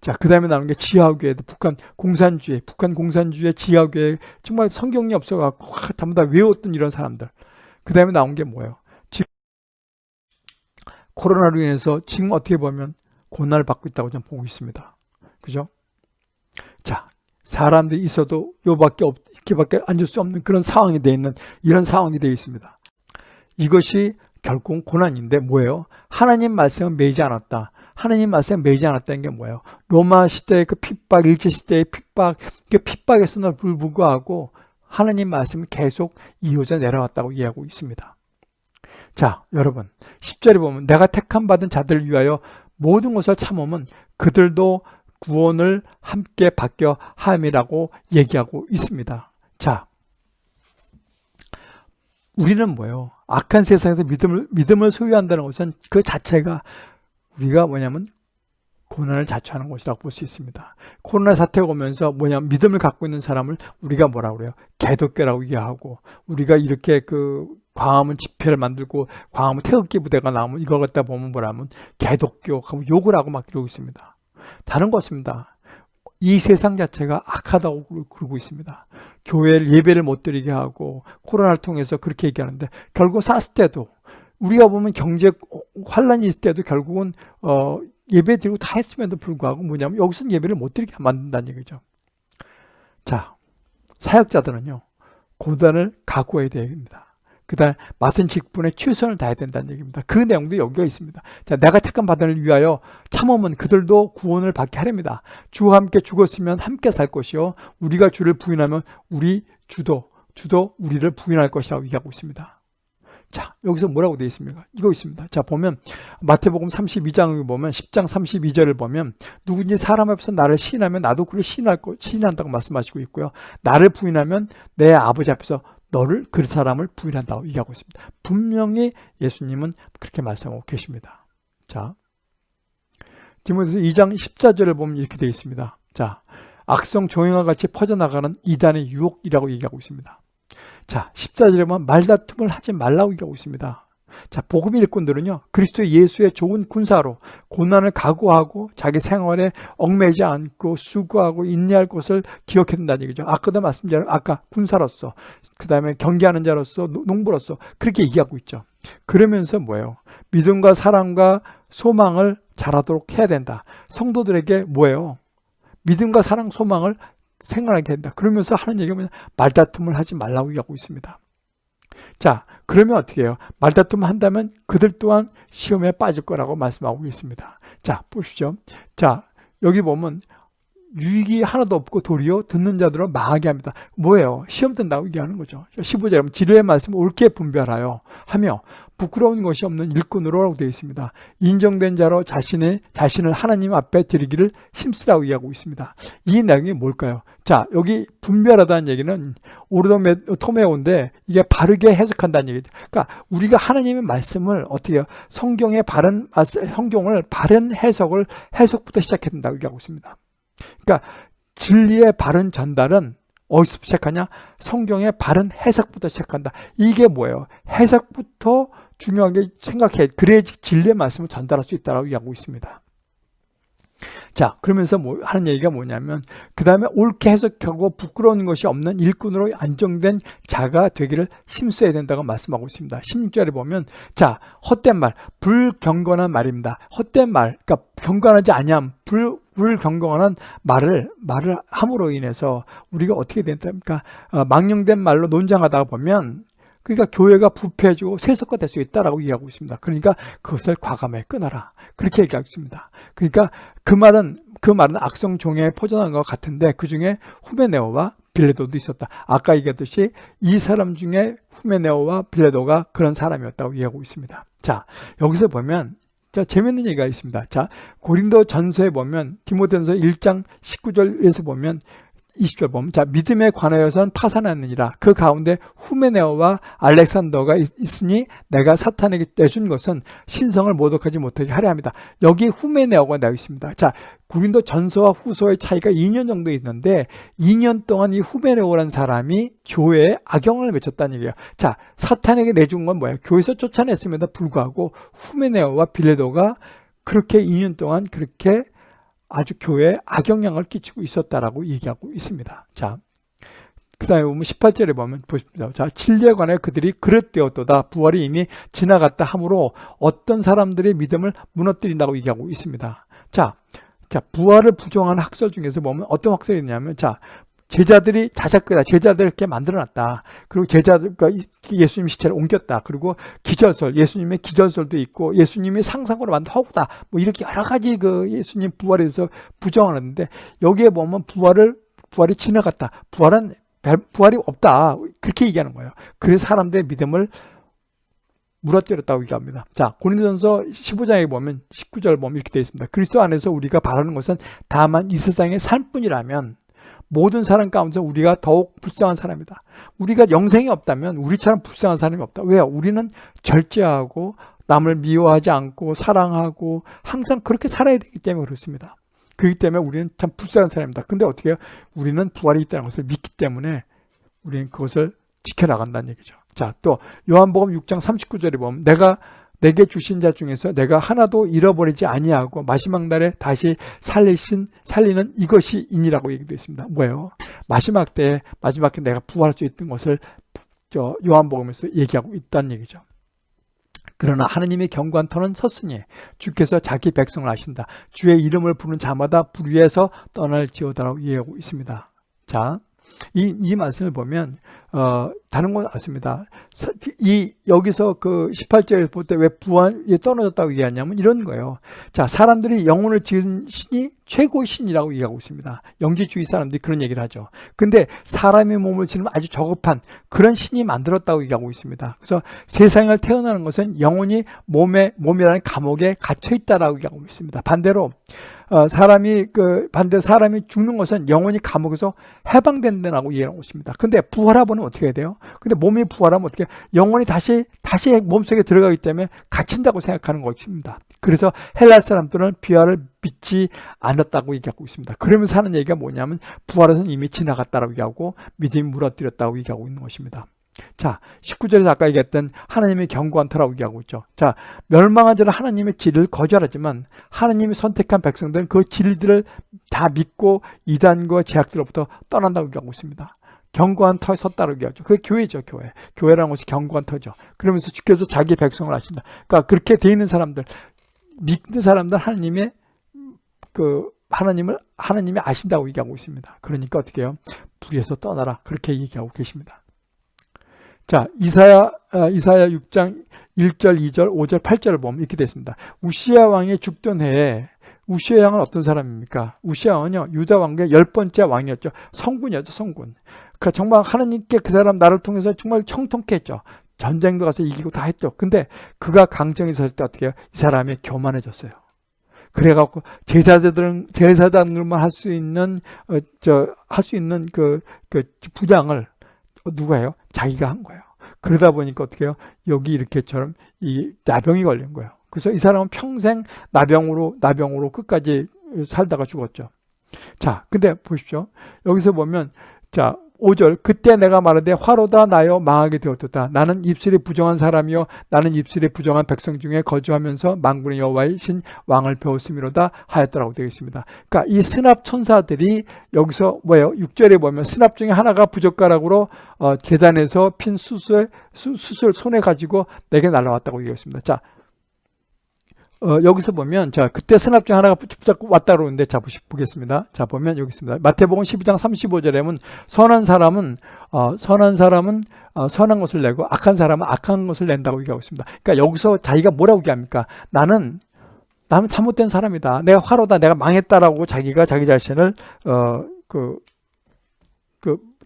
자, 그 다음에 나오는 게 지하교회도 북한 공산주의, 북한 공산주의 지하교회 정말 성경이 없어갖고 전부 다 외웠던 이런 사람들. 그 다음에 나온 게 뭐예요? 지금 코로나로 인해서 지금 어떻게 보면 고난을 받고 있다고 저는 보고 있습니다. 그죠? 자, 사람들이 있어도 요밖에 없, 이렇게밖에 앉을 수 없는 그런 상황이 되어 있는 이런 상황이 되어 있습니다. 이것이 결국 고난인데 뭐예요? 하나님 말씀은 매이지 않았다. 하나님 말씀은 매이지 않았다는 게 뭐예요? 로마 시대의 그 핍박, 일제 시대의 핍박, 그 핍박에서는 불구하고 하나님 말씀은 계속 이어져 내려왔다고 이해하고 있습니다. 자, 여러분, 10절에 보면 내가 택함 받은 자들을 위하여 모든 것을 참으면 그들도 구원을 함께 받겨 함이라고 얘기하고 있습니다. 자, 우리는 뭐예요? 악한 세상에서 믿음을, 믿음을 소유한다는 것은 그 자체가 우리가 뭐냐면 고난을 자초하는 것이라고 볼 수 있습니다. 코로나 사태가 오면서 뭐냐면 믿음을 갖고 있는 사람을 우리가 뭐라 그래요? 개독교라고 얘기하고 우리가 이렇게 그 광화문 집회를 만들고 광화문 태극기 부대가 나오면 이걸 갖다 보면 뭐라면 개독교 하고 욕을 하고 막 이러고 있습니다. 다른 것입니다. 이 세상 자체가 악하다고 그러고 있습니다. 교회를 예배를 못 드리게 하고 코로나를 통해서 그렇게 얘기하는데 결국 사스 때도 우리가 보면 경제 환란이 있을 때도 결국은 어 예배 드리고 다 했음에도 불구하고 뭐냐면 여기서는 예배를 못 드리게 만든다는 얘기죠. 자, 사역자들은요. 고단을 각오해야 됩니다. 그 다음 맡은 직분에 최선을 다해야 된다는 얘기입니다. 그 내용도 여기가 있습니다. 자, 내가 택한 바단을 위하여 참으면 그들도 구원을 받게 하렵니다. 주와 함께 죽었으면 함께 살 것이요. 우리가 주를 부인하면 우리 주도, 주도 우리를 부인할 것이라고 얘기하고 있습니다. 자, 여기서 뭐라고 되어 있습니까? 이거 있습니다. 자, 보면 마태복음 32장을 보면 10장 32절을 보면 누구든지 사람 앞에서 나를 시인하면 나도 그를 시인할 거 시인한다고 말씀하시고 있고요. 나를 부인하면 내 아버지 앞에서 너를 그 사람을 부인한다고 얘기하고 있습니다. 분명히 예수님은 그렇게 말씀하고 계십니다. 자, 디모데서 2장 14절을 보면 이렇게 되어 있습니다. 자, 악성 종양과 같이 퍼져나가는 이단의 유혹이라고 얘기하고 있습니다. 자, 14절에 보면 말다툼을 하지 말라고 얘기하고 있습니다. 자, 복음 일꾼들은요, 그리스도 예수의 좋은 군사로 고난을 각오하고 자기 생활에 얽매지 않고 수고하고 인내할 것을 기억해야 된다는 얘기죠. 아까도 말씀드린 아까 군사로서, 그 다음에 경계하는 자로서, 농부로서 그렇게 얘기하고 있죠. 그러면서 뭐예요? 믿음과 사랑과 소망을 잘하도록 해야 된다. 성도들에게 뭐예요? 믿음과 사랑, 소망을 생각하게 된다. 그러면서 하는 얘기가 뭐냐? 말다툼을 하지 말라고 얘기하고 있습니다. 자, 그러면 어떻게 해요? 말다툼 한다면 그들 또한 시험에 빠질 거라고 말씀하고 있습니다. 자, 보십시오. 자, 여기 보면 유익이 하나도 없고 도리어 듣는 자들을 망하게 합니다. 뭐예요? 시험 든다고 얘기하는 거죠. 15절에 지뢰의 말씀을 옳게 분별하여 하며 부끄러운 것이 없는 일꾼으로라고 되어 있습니다. 인정된 자로 자신의 자신을 하나님 앞에 드리기를 힘쓰라고 얘기하고 있습니다. 이 내용이 뭘까요? 자, 여기 분별하다는 얘기는 오르도토메오인데 이게 바르게 해석한다는 얘기죠. 그러니까 우리가 하나님의 말씀을 어떻게 해요? 성경의 바른 성경을 바른 해석을 해석부터 시작해야 된다고 얘기하고 있습니다. 그러니까 진리의 바른 전달은 어디서 시작하냐? 성경의 바른 해석부터 시작한다. 이게 뭐예요? 해석부터 중요하게 생각해. 그래야지 진리의 말씀을 전달할 수 있다고 얘기하고 있습니다. 자, 그러면서 뭐 하는 얘기가 뭐냐면, 그 다음에 옳게 해석하고 부끄러운 것이 없는 일꾼으로 안정된 자가 되기를 힘써야 된다고 말씀하고 있습니다. 16절에 보면, 자, 헛된 말, 불경건한 말입니다. 헛된 말, 그러니까 경건하지 아니함, 불, 불경건한 말을, 말을 함으로 인해서 우리가 어떻게 된답니까? 어, 망령된 말로 논장하다 보면, 그러니까 교회가 부패해지고 세속화 될 수 있다라고 이야기하고 있습니다. 그러니까 그것을 과감하게 끊어라. 그렇게 얘기하고 있습니다. 그러니까 그 말은 그 말은 악성 종에 포전한 것 같은데 그 중에 후메네오와 빌레도도 있었다. 아까 얘기했듯이 이 사람 중에 후메네오와 빌레도가 그런 사람이었다고 이야기하고 있습니다. 자 여기서 보면 자 재밌는 얘기가 있습니다. 자 고린도 전서에 보면 디모데전서 1장 19절에서 보면 20절 보면 자 믿음에 관하여서는 파산하느니라 그 가운데 후메네오와 알렉산더가 있 으니 내가 사탄에게 내준 것은 신성을 모독하지 못하게 하려 합니다. 여기 후메네오가 나와 있습니다. 자 구린도 전서와 후서의 차이가 2년 정도 있는데 2년 동안 이 후메네오라는 사람이 교회에 악영을 맺혔다는 얘기예요. 자 사탄에게 내준 건 뭐예요? 교회에서 쫓아냈음에도 불구하고 후메네오와 빌레도가 그렇게 2년 동안 그렇게 아주 교회에 악영향을 끼치고 있었다라고 얘기하고 있습니다. 자, 그 다음에 보면 18절에 보면 보십니다. 자, 진리에 관해 그들이 그릇되었도다. 부활이 이미 지나갔다 하므로 어떤 사람들의 믿음을 무너뜨린다고 얘기하고 있습니다. 자, 자, 부활을 부정하는 학설 중에서 보면 어떤 학설이 있냐면, 자, 제자들이 자작거다 제자들 이렇게 만들어놨다. 그리고 제자들, 그 예수님 시체를 옮겼다. 그리고 기절설, 예수님의 기절설도 있고, 예수님이 상상으로 만든 허구다. 뭐 이렇게 여러 가지 그 예수님 부활에 대해서 부정하는데, 여기에 보면 부활을, 부활이 지나갔다. 부활은, 부활이 없다. 그렇게 얘기하는 거예요. 그래서 사람들의 믿음을 물어뜨렸다고 얘기합니다. 자, 고린도전서 15장에 보면 19절 보면 이렇게 되어 있습니다. 그리스도 안에서 우리가 바라는 것은 다만 이 세상의 삶뿐이라면 모든 사람 가운데 우리가 더욱 불쌍한 사람이다. 우리가 영생이 없다면 우리처럼 불쌍한 사람이 없다. 왜요? 우리는 절제하고 남을 미워하지 않고 사랑하고 항상 그렇게 살아야 되기 때문에 그렇습니다. 그렇기 때문에 우리는 참 불쌍한 사람입니다. 근데 어떻게 해요? 우리는 부활이 있다는 것을 믿기 때문에 우리는 그것을 지켜나간다는 얘기죠. 자, 또 요한복음 6장 39절에 보면 내가 내게 주신 자 중에서 내가 하나도 잃어버리지 아니하고 마지막 날에 다시 살리신 살리는 이것이 인이라고 얘기도 있습니다. 뭐예요? 마지막 때 마지막 때 내가 부활할 수 있던 것을 저 요한복음에서 얘기하고 있다는 얘기죠. 그러나 하느님의 경관 터는 섰으니 주께서 자기 백성을 아신다. 주의 이름을 부르는 자마다 불 위에서 떠날지어다라고 얘기하고 있습니다. 자, 이, 이 말씀을 보면 어, 다른 건 않습니다. 이, 여기서 그 18절에 볼때 왜 부활이 떨어졌다고 얘기하냐면 이런 거예요. 자, 사람들이 영혼을 지은 신이 최고의 신이라고 얘기하고 있습니다. 영지주의 사람들이 그런 얘기를 하죠. 근데 사람의 몸을 지는 아주 저급한 그런 신이 만들었다고 얘기하고 있습니다. 그래서 세상을 태어나는 것은 영혼이 몸에, 몸이라는 감옥에 갇혀 있다라고 얘기하고 있습니다. 반대로 어, 사람이 그 반대 사람이 죽는 것은 영혼이 감옥에서 해방된다고 이해하고 있습니다. 근데 부활하면 어떻게 해야 돼요? 근데 몸이 부활하면 어떻게 영혼이 다시 다시 몸속에 들어가기 때문에 갇힌다고 생각하는 것입니다. 그래서 헬라 사람들은 부활을 믿지 않았다고 얘기하고 있습니다. 그러면서 하는 얘기가 뭐냐면 부활은 이미 지나갔다고 얘기하고 믿음이 무너뜨렸다고 얘기하고 있는 것입니다. 자, 19절에서 아까 얘기했던 하나님의 경고한 터라고 얘기하고 있죠. 자, 멸망한 자는 하나님의 진리를 거절하지만 하나님이 선택한 백성들은 그 진리들을 다 믿고 이단과 제약들로부터 떠난다고 얘기하고 있습니다. 경고한 터에 섰다고 얘기하죠. 그게 교회죠, 교회. 교회라는 것이 경고한 터죠. 그러면서 주께서 자기 백성을 하신다. 그러니까 그렇게 돼 있는 사람들, 믿는 사람들 하나님의 그 하나님을 하나님이 아신다고 얘기하고 있습니다. 그러니까 어떻게 해요? 불에서 떠나라. 그렇게 얘기하고 계십니다. 자, 이사야, 아, 이사야 6장 1절, 2절, 5절, 8절을 보면 이렇게 됐습니다. 우시아 왕이 죽던 해에 우시아 왕은 어떤 사람입니까? 우시아 왕은요, 유다 왕국의 열 번째 왕이었죠. 성군이었죠, 성군. 그러니까 정말 하나님께 그 사람 나를 통해서 정말 형통케 했죠. 전쟁도 가서 이기고 다 했죠. 근데 그가 강정에 설 때 어떻게 해요? 이 사람이 교만해졌어요. 그래갖고 제사자들은 제사장들만 할 수 있는 어, 저할 수 있는 그, 그 부장을 누가 해요? 자기가 한 거예요. 그러다 보니까 어떻게 해요? 여기 이렇게처럼 이 나병이 걸린 거예요. 그래서 이 사람은 평생 나병으로 나병으로 끝까지 살다가 죽었죠. 자, 근데 보십시오. 여기서 보면 자, 5절 그때 내가 말하되 화로다 나여 망하게 되었다. 나는 입술이 부정한 사람이요 나는 입술이 부정한 백성 중에 거주하면서 만군의 여호와의 신 왕을 배웠음이로다 하였더라고 되어 있습니다. 그러니까 이 스납 천사들이 여기서 뭐예요? 6절에 보면 스납 중에 하나가 부젓가락으로 어, 계단에서 핀 수술 수술 손에 가지고 내게 날아왔다고 얘기했습니다. 자, 어, 여기서 보면 자 그때 중 하나가 붙잡고 왔다 그러는데 자 보겠습니다. 자 보면 여기 있습니다. 마태복음 12장 35절에 보면 선한 사람은 어, 선한 사람은 어, 선한 것을 내고 악한 사람은 악한 것을 낸다고 얘기하고 있습니다. 그러니까 여기서 자기가 뭐라고 얘기합니까? 나는 나는 잘못된 사람이다. 내가 화로다. 내가 망했다라고 자기가 자기 자신을 어그 그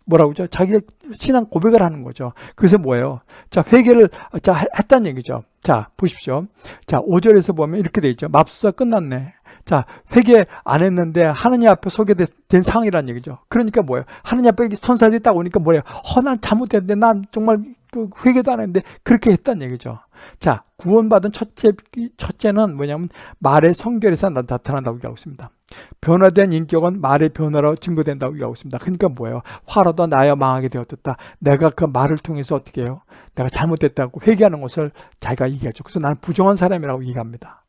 뭐라고 하죠? 자기 신앙 고백을 하는 거죠. 그래서 뭐예요? 자, 회개를 자 했다는 얘기죠. 자, 보십시오. 자, 5절에서 보면 이렇게 돼 있죠. 맙수가 끝났네. 자, 회개 안 했는데 하느님 앞에 소개된 상황이라는 얘기죠. 그러니까 뭐예요? 하느님 앞에 천사들이 딱 오니까 뭐예요? 허, 난 잘못했는데 난 정말 그 회개도 안 했는데 그렇게 했다는 얘기죠. 자, 구원받은 첫째, 첫째는 뭐냐면 말의 성결에서 나타난다고 얘기하고 있습니다. 변화된 인격은 말의 변화로 증거된다고 얘기하고 있습니다. 그러니까 뭐예요? 화로도 나여 망하게 되었다. 내가 그 말을 통해서 어떻게 해요? 내가 잘못됐다고 회개하는 것을 자기가 얘기하죠. 그래서 나는 부정한 사람이라고 얘기합니다.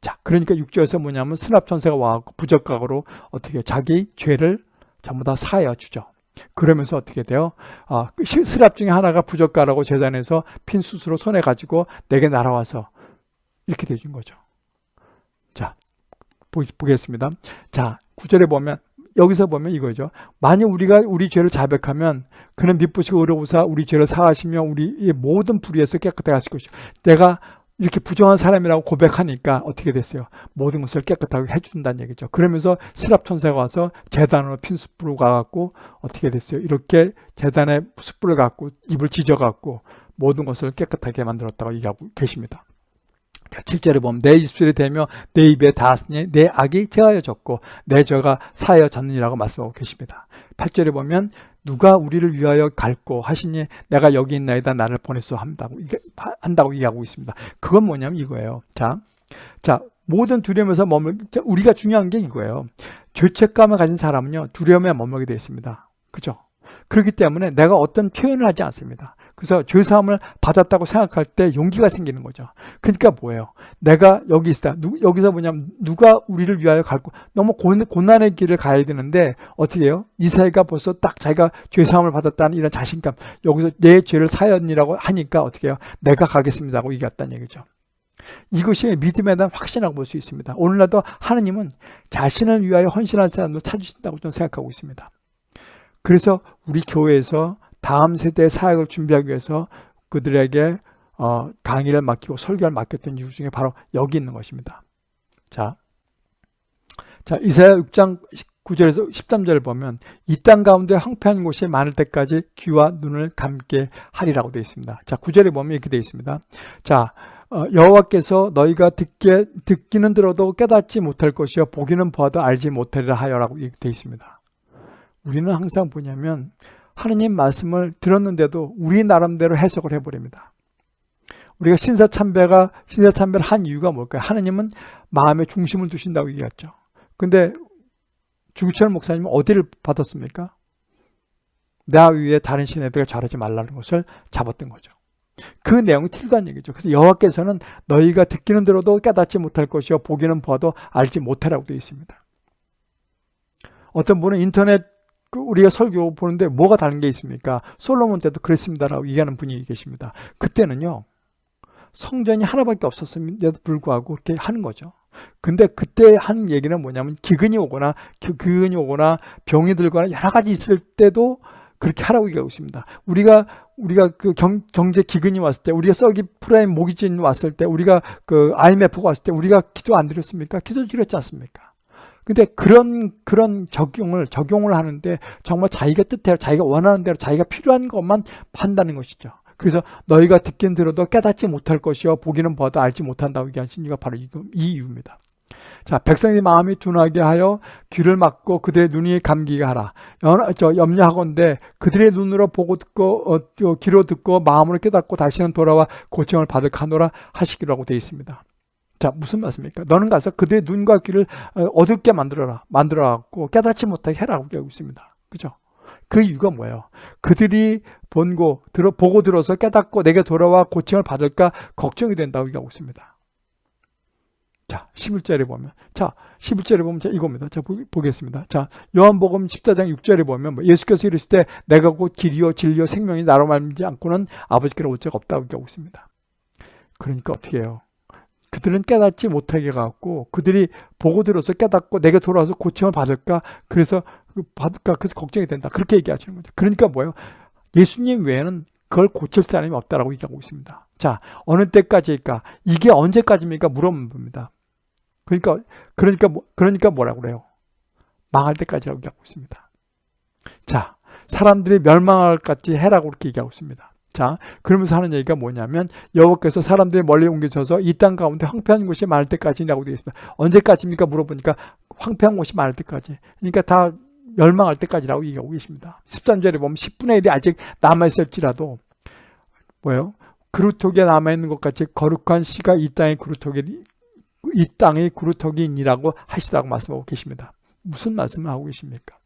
자, 그러니까 6절에서 뭐냐면 스납천사가 와갖고 부적각으로 어떻게 자기 죄를 전부 다 사하여 주죠. 그러면서 어떻게 돼요? 아, 스랍 중에 하나가 부적가라고 재단에서 핀 수수로 손에 가지고 내게 날아와서 이렇게 되준 거죠. 자, 보겠습니다. 자, 구절에 보면 여기서 보면 이거죠. 만약 우리가 우리 죄를 자백하면 그는 미쁘시고 의로우사 우리 죄를 사하시며 우리의 모든 불의에서 깨끗하게 하실 것이요. 내가 이렇게 부정한 사람이라고 고백하니까 어떻게 됐어요? 모든 것을 깨끗하게 해준다는 얘기죠. 그러면서 스랍 천사가 와서 재단으로 핀 숯불을 가갖고 어떻게 됐어요? 이렇게 재단에 숯불을 갖고 입을 지져갖고 모든 것을 깨끗하게 만들었다고 얘기하고 계십니다. 자, 7절에 보면 내 입술이 되며 내 입에 닿았으니 내 악이 제하여졌고 내 죄가 사하여졌느니라고 말씀하고 계십니다. 8절에 보면 누가 우리를 위하여 갈고 하시니 내가 여기 있나이다 나를 보냈소 한다고 한다고 얘기하고 있습니다. 그건 뭐냐면 이거예요. 자, 자 모든 두려움에서 머물 우리가 중요한 게 이거예요. 죄책감을 가진 사람은요 두려움에 머물게 되어 있습니다. 그죠? 그렇기 때문에 내가 어떤 표현을 하지 않습니다. 그래서 죄사함을 받았다고 생각할 때 용기가 생기는 거죠. 그러니까 뭐예요? 내가 여기 있다. 누, 여기서 뭐냐면 누가 우리를 위하여 갈고 너무 고, 고난의 길을 가야 되는데 어떻게 해요? 이사회가 벌써 딱 자기가 죄사함을 받았다는 이런 자신감 여기서 내 죄를 사연이라고 하니까 어떻게 해요? 내가 가겠습니다 하고 얘기했다는 얘기죠. 이것이 믿음에 대한 확신이라고 볼 수 있습니다. 오늘날도 하느님은 자신을 위하여 헌신한 사람을 찾으신다고 저는 생각하고 있습니다. 그래서 우리 교회에서 다음 세대의 사역을 준비하기 위해서 그들에게 어, 강의를 맡기고 설교를 맡겼던 이유 중에 바로 여기 있는 것입니다. 자, 자 이사야 6장 9절에서 13절을 보면 이 땅 가운데 황폐한 곳이 많을 때까지 귀와 눈을 감게 하리라고 되어 있습니다. 자 9절에 보면 이렇게 되어 있습니다. 자 어, 여호와께서 너희가 듣게 듣기는 들어도 깨닫지 못할 것이요 보기는 보아도 알지 못하리라 하여라고 되어 있습니다. 우리는 항상 뭐냐면 하느님 말씀을 들었는데도 우리 나름대로 해석을 해버립니다. 우리가 신사참배가 신사참배를 한 이유가 뭘까요? 하느님은 마음의 중심을 두신다고 얘기했죠. 근데 주구철 목사님은 어디를 받았습니까? 나 위에 다른 신애들가 잘하지 말라는 것을 잡았던 거죠. 그 내용이 틀리다는 얘기죠. 그래서 여호와께서는 너희가 듣기는 들어도 깨닫지 못할 것이요 보기는 봐도 알지 못하라고 되어 있습니다. 어떤 분은 인터넷 그 우리가 설교 보는데 뭐가 다른 게 있습니까? 솔로몬 때도 그랬습니다라고 얘기하는 분이 계십니다. 그때는요 성전이 하나밖에 없었음에도 불구하고 그렇게 하는 거죠. 근데 그때 한 얘기는 뭐냐면 기근이 오거나 기근이 오거나 병이 들거나 여러 가지 있을 때도 그렇게 하라고 얘기하고 있습니다. 우리가 우리가 그 경, 경제 기근이 왔을 때, 우리가 subprime mortgage 왔을 때, 우리가 그 IMF가 왔을 때, 우리가 기도 안 드렸습니까? 기도 드렸지 않습니까? 근데 그런 그런 적용을 적용을 하는데 정말 자기가 뜻대로 자기가 원하는 대로 자기가 필요한 것만 판다는 것이죠. 그래서 너희가 듣긴 들어도 깨닫지 못할 것이요 보기는 봐도 알지 못한다고 얘기하신 이유가 바로 이 이유입니다. 자, 백성의 마음이 둔하게 하여 귀를 막고 그들의 눈이 감기게 하라. 저 염려하건대 그들의 눈으로 보고 듣고 어, 귀로 듣고 마음으로 깨닫고 다시는 돌아와 고청을 받을 카노라 하시기라고 되어 있습니다. 자 무슨 말씀입니까? 너는 가서 그들의 눈과 귀를 어, 어둡게 만들어라. 만들어갖고 깨닫지 못하게 해라고 하고 있습니다. 그죠? 그 이유가 뭐예요? 그들이 본고 들어 보고 들어서 깨닫고 내게 돌아와 고침을 받을까 걱정이 된다고 얘기하고 있습니다. 자, 11절에 보면 자, 11절에 보면 자, 이겁니다. 자, 보, 겠습니다 자, 요한복음 14장 6절에 보면 뭐 예수께서 이르실 때 내가 곧 길이요 진리요 생명이 나로 말미지 않고는 아버지께로 올 자가 없다고 얘기하고 있습니다. 그러니까 어떻게 해요? 그들은 깨닫지 못하게 갖고 그들이 보고 들어서 깨닫고 내게 돌아와서 고침을 받을까? 그래서 그 받을까? 그래서 걱정이 된다. 그렇게 얘기하시는 거죠. 그러니까 뭐예요? 예수님 외에는 그걸 고칠 사람이 없다라고 얘기하고 있습니다. 자 어느 때까지일까? 이게 언제까지입니까? 물어봅니다. 그러니까 그러니까 뭐, 그러니까 뭐라고 그래요? 망할 때까지라고 얘기하고 있습니다. 자 사람들이 멸망할 같이 해라고 그렇게 얘기하고 있습니다 자, 그러면서 하는 얘기가 뭐냐면 여호와께서 사람들이 멀리 옮겨져서 이 땅 가운데 황폐한 곳이 많을 때까지라고 되어 있습니다. 언제까지입니까? 물어보니까 황폐한 곳이 많을 때까지. 그러니까 다 멸망할 때까지라고 얘기하고 계십니다. 13절에 보면 10분의 1이 아직 남아있을지라도 뭐예요? 그루터기에 남아있는 것 같이 거룩한 씨가 이 땅의 그루터기 이 땅의 그루터기니라고 하시다고 말씀하고 계십니다. 무슨 말씀을 하고 계십니까?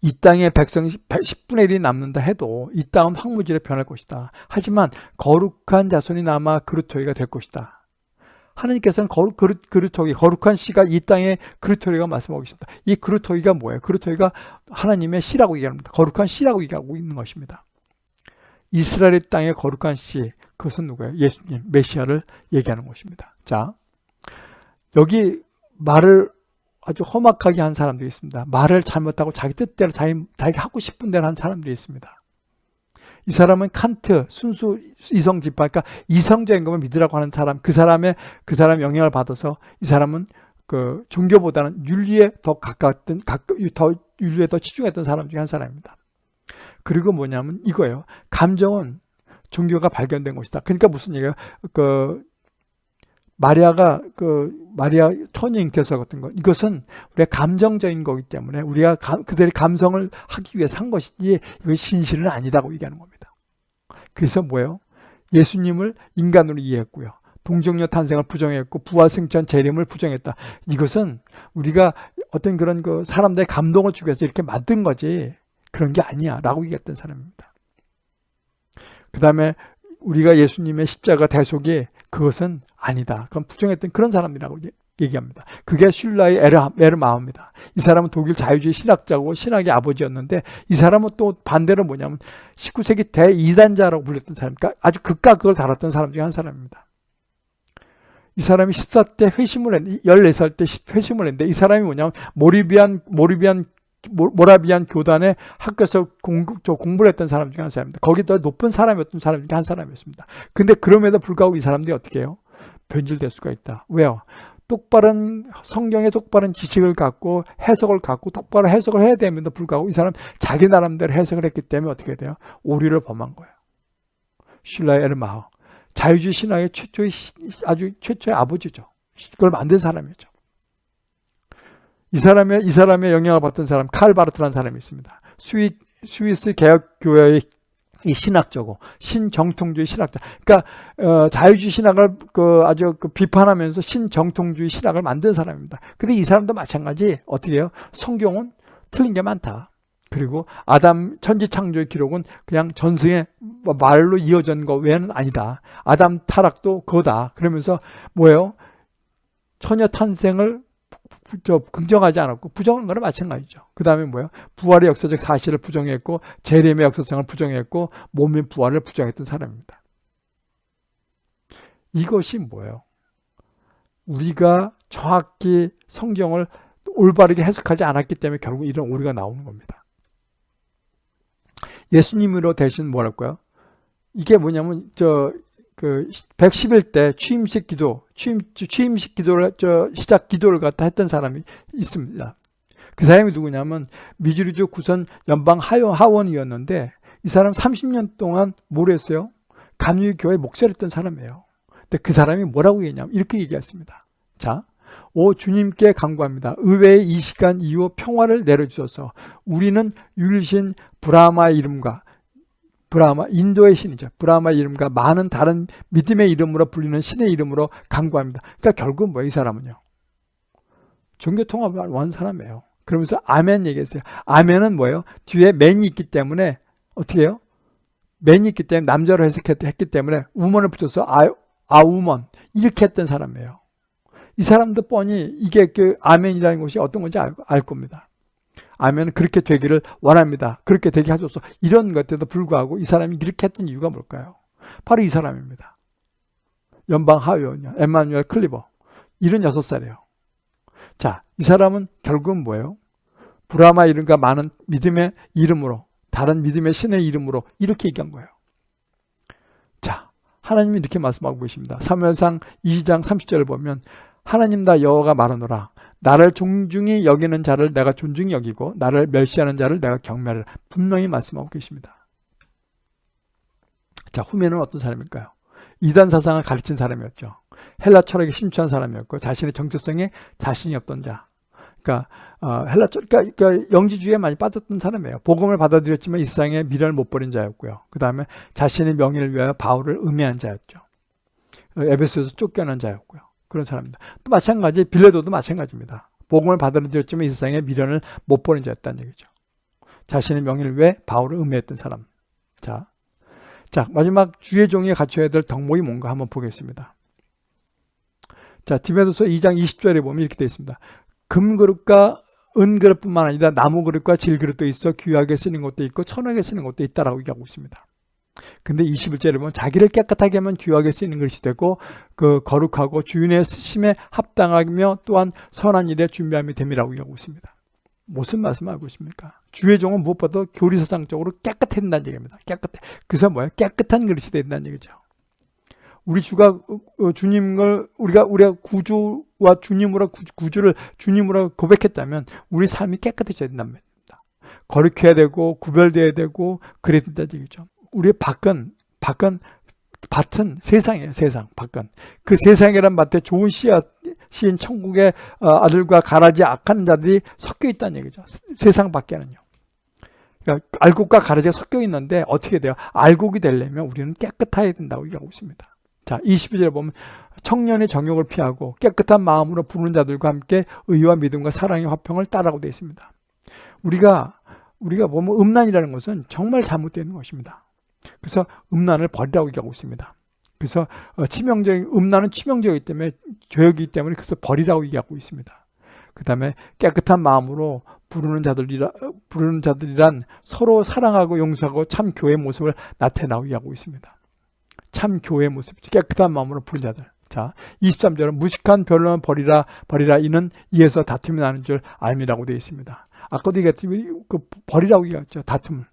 이 땅의 백성이 10분의 1이 남는다 해도 이 땅은 황무지로 변할 것이다. 하지만 거룩한 자손이 남아 그루터기가 될 것이다. 하나님께서는 거룩, 그릇, 그루터기, 거룩한 씨가 이 땅에 그루터기가 말씀하고 있습니다. 이 그루터기가 뭐예요? 그루터기가 하나님의 씨라고 얘기합니다. 거룩한 씨라고 얘기하고 있는 것입니다. 이스라엘 땅의 거룩한 씨, 그것은 누구예요? 예수님, 메시아를 얘기하는 것입니다. 자, 여기 말을 아주 험악하게 한 사람들이 있습니다. 말을 잘못하고 자기 뜻대로 자기, 자기 하고 싶은 대로 한 사람들이 있습니다. 이 사람은 칸트, 순수 이성 지파, 그러니까 이성적인 것만 믿으라고 하는 사람, 그 사람의, 그 사람 영향을 받아서 이 사람은 그 종교보다는 윤리에 더 가까웠던, 더 윤리에 더 치중했던 사람 중에 한 사람입니다. 그리고 뭐냐면 이거예요. 감정은 종교가 발견된 것이다. 그러니까 무슨 얘기예요? 그 마리아가 그 마리아 터닝 대사 같은 거 이것은 우리가 감정적인 거기 때문에 우리가 감, 그들의 감성을 하기 위해서 한 것이지 이거 신실은 아니다고 얘기하는 겁니다. 그래서 뭐예요? 예수님을 인간으로 이해했고요. 동정녀 탄생을 부정했고 부활생전 재림을 부정했다. 이것은 우리가 어떤 그런 그 사람들의 감동을 주기 위해서 이렇게 만든 거지 그런 게 아니야 라고 얘기했던 사람입니다. 그 다음에 우리가 예수님의 십자가 대속이 그것은 아니다. 그건 부정했던 그런 사람이라고 얘기합니다. 그게 슐라의 에르마입니다. 이 사람은 독일 자유주의 신학자고 신학의 아버지였는데 이 사람은 또 반대로 뭐냐면 19세기 대이단자라고 불렸던 사람, 그러니까 아주 극과 극을 달았던 사람 중에 한 사람입니다. 이 사람이 14때 회심을 했는데 14살 때 회심을 했는데 이 사람이 뭐냐면 모리비안 모리비안 모- 모라비안 교단의 학교에서 공부, 저 공부를 했던 사람 중에 한 사람입니다. 거기 더 높은 사람이었던 사람 중에 한 사람이었습니다. 근데 그럼에도 불구하고 이 사람들이 어떻게 해요? 변질될 수가 있다. 왜요? 똑바른 성경의 똑바른 지식을 갖고 해석을 갖고 똑바로 해석을 해야 됨에도 불구하고 이 사람 자기 나름대로 해석을 했기 때문에 어떻게 돼요? 오류를 범한 거예요. 슐라의 에르마흐 자유주의 신학의 최초의 시- 아주 최초의 아버지죠. 그걸 만든 사람이죠. 이 사람의 이 사람의 영향을 받던 사람 칼바르트라는 사람이 있습니다. 스위 스위스 개혁 교회의 이 신학자고 신정통주의 신학자. 그러니까 어, 자유주의 신학을 그 아주 그 비판하면서 신정통주의 신학을 만든 사람입니다. 근데 이 사람도 마찬가지 어떻게 해요? 성경은 틀린 게 많다. 그리고 아담 천지 창조의 기록은 그냥 전승의 말로 이어진 거 외에는 아니다. 아담 타락도 그거다. 그러면서 뭐예요? 처녀 탄생을 부- 저 긍정하지 않았고 부정한 거나 마찬가지죠. 그 다음에 뭐예요? 부활의 역사적 사실을 부정했고 재림의 역사성을 부정했고 몸의 부활을 부정했던 사람입니다. 이것이 뭐예요? 우리가 정확히 성경을 올바르게 해석하지 않았기 때문에 결국 이런 오류가 나오는 겁니다. 예수님으로 대신 뭐랄까요? 이게 뭐냐면 저 그 111대 취임식 기도, 취임 취임식 기도를 저 시작 기도를 갖다 했던 사람이 있습니다. 그 사람이 누구냐면 미주리주 구선 연방 하원, 하원이었는데 이 사람 30년 동안 뭘 했어요? 감리교회 목사를 했던 사람이에요. 근데 그 사람이 뭐라고 얘기냐면 이렇게 얘기했습니다. 자, 오 주님께 간구합니다. 의외의 이 시간 이후 평화를 내려주셔서 우리는 율신 브라마의 이름과 브라마 인도의 신이죠. 브라마 이름과 많은 다른 믿음의 이름으로 불리는 신의 이름으로 간구합니다. 그러니까 결국 뭐 이 사람은요. 종교 통합을 원 사람이에요. 그러면서 아멘 얘기했어요. 아멘은 뭐예요? 뒤에 맨이 있기 때문에 어떻게 해요? 맨이 있기 때문에 남자로 해석했기 때문에 우먼을 붙여서 아, 아우먼 이렇게 했던 사람이에요. 이 사람도 뻔히 이게 그 아멘이라는 것이 어떤 건지 알, 알 겁니다. 아멘은 그렇게 되기를 원합니다. 그렇게 되게 하소서. 이런 것에도 불구하고 이 사람이 이렇게 했던 이유가 뭘까요? 바로 이 사람입니다. 연방 하위원이요. 에마뉴엘 클리버. 76살이에요. 자, 이 사람은 결국은 뭐예요? 브라마 이름과 많은 믿음의 이름으로 다른 믿음의 신의 이름으로 이렇게 얘기한 거예요. 자, 하나님이 이렇게 말씀하고 계십니다. 사무엘상 2장 30절을 보면 하나님 다 여호와가 말하노라 나를 존중히 여기는 자를 내가 존중히 여기고 나를 멸시하는 자를 내가 경멸을 분명히 말씀하고 계십니다. 자, 후면은 어떤 사람일까요? 이단 사상을 가르친 사람이었죠. 헬라 철학에 심취한 사람이었고 자신의 정체성에 자신이 없던 자. 그러니까 어, 헬라 철 그러니까, 그러니까 영지주의에 많이 빠졌던 사람이에요. 복음을 받아들였지만 이 세상에 미련을 못 버린 자였고요. 그 다음에 자신의 명예를 위하여 바울을 음해한 자였죠. 어, 에베소에서 쫓겨난 자였고요. 그런 사람입니다. 또 마찬가지 빌레도도 마찬가지입니다. 복음을 받아들였지만 이 세상에 미련을 못 버린 자였다는 얘기죠. 자신의 명예를 위해 바울을 음해했던 사람. 자, 자 마지막 주의 종이 갖춰야 될 덕목이 뭔가 한번 보겠습니다. 자, 디메도서 2장 20절에 보면 이렇게 되어 있습니다. 금그릇과 은그릇뿐만 아니라 나무그릇과 질그릇도 있어 귀하게 쓰는 것도 있고 천하게 쓰는 것도 있다라고 얘기하고 있습니다. 근데 21절에 보면 자기를 깨끗하게 하면 귀하게 쓰이는 것이 되고 그 거룩하고 주인의 쓰심에 합당하며 또한 선한 일에 준비함이 됨이라고 얘기하고 있습니다. 무슨 말씀하고 있습니까? 주의 종은 무엇보다 교리사상적으로 깨끗해야 된다는 얘기입니다. 깨끗해. 그래서 뭐예요? 깨끗한 그릇이 된다는 얘기죠. 우리 주가 주님을 우리가 우리가 구주와 주님으로 구주를 주님으로 고백했다면 우리 삶이 깨끗해져야 말입니다. 거룩해야 되고 구별돼야 되고 그래야 된다는 얘기죠. 우리의 밖은 밖은 밭은 세상이에요. 세상 밖은 그 세상이란 밭에 좋은 씨앗 시인 천국의 아들과 가라지 악한 자들이 섞여 있다는 얘기죠. 세상 밖에는요. 그러니까 알곡과 가라지가 섞여 있는데 어떻게 돼요? 알곡이 되려면 우리는 깨끗해야 된다고 얘기하고 있습니다. 자, 22절에 보면 청년의 정욕을 피하고 깨끗한 마음으로 부르는 자들과 함께 의와 믿음과 사랑의 화평을 따라고 되어 있습니다. 우리가 우리가 보면 음란이라는 것은 정말 잘못되는 것입니다. 그래서 음란을 버리라고 얘기하고 있습니다. 그래서 치명적인 음란은 치명적이기 때문에 죄이기 때문에 그래서 버리라고 얘기하고 있습니다. 그 다음에 깨끗한 마음으로 부르는 자들이라 부르는 자들이란 서로 사랑하고 용서하고 참 교회 모습을 나타내고 얘기하고 있습니다. 참 교회 모습이죠. 깨끗한 마음으로 부른 자들. 자, 23절은 무식한 변론은 버리라 버리라 이는 이에서 다툼이 나는 줄 알미라고 되어 있습니다. 아까도 얘기했듯이 그 버리라고 얘기했죠. 다툼을.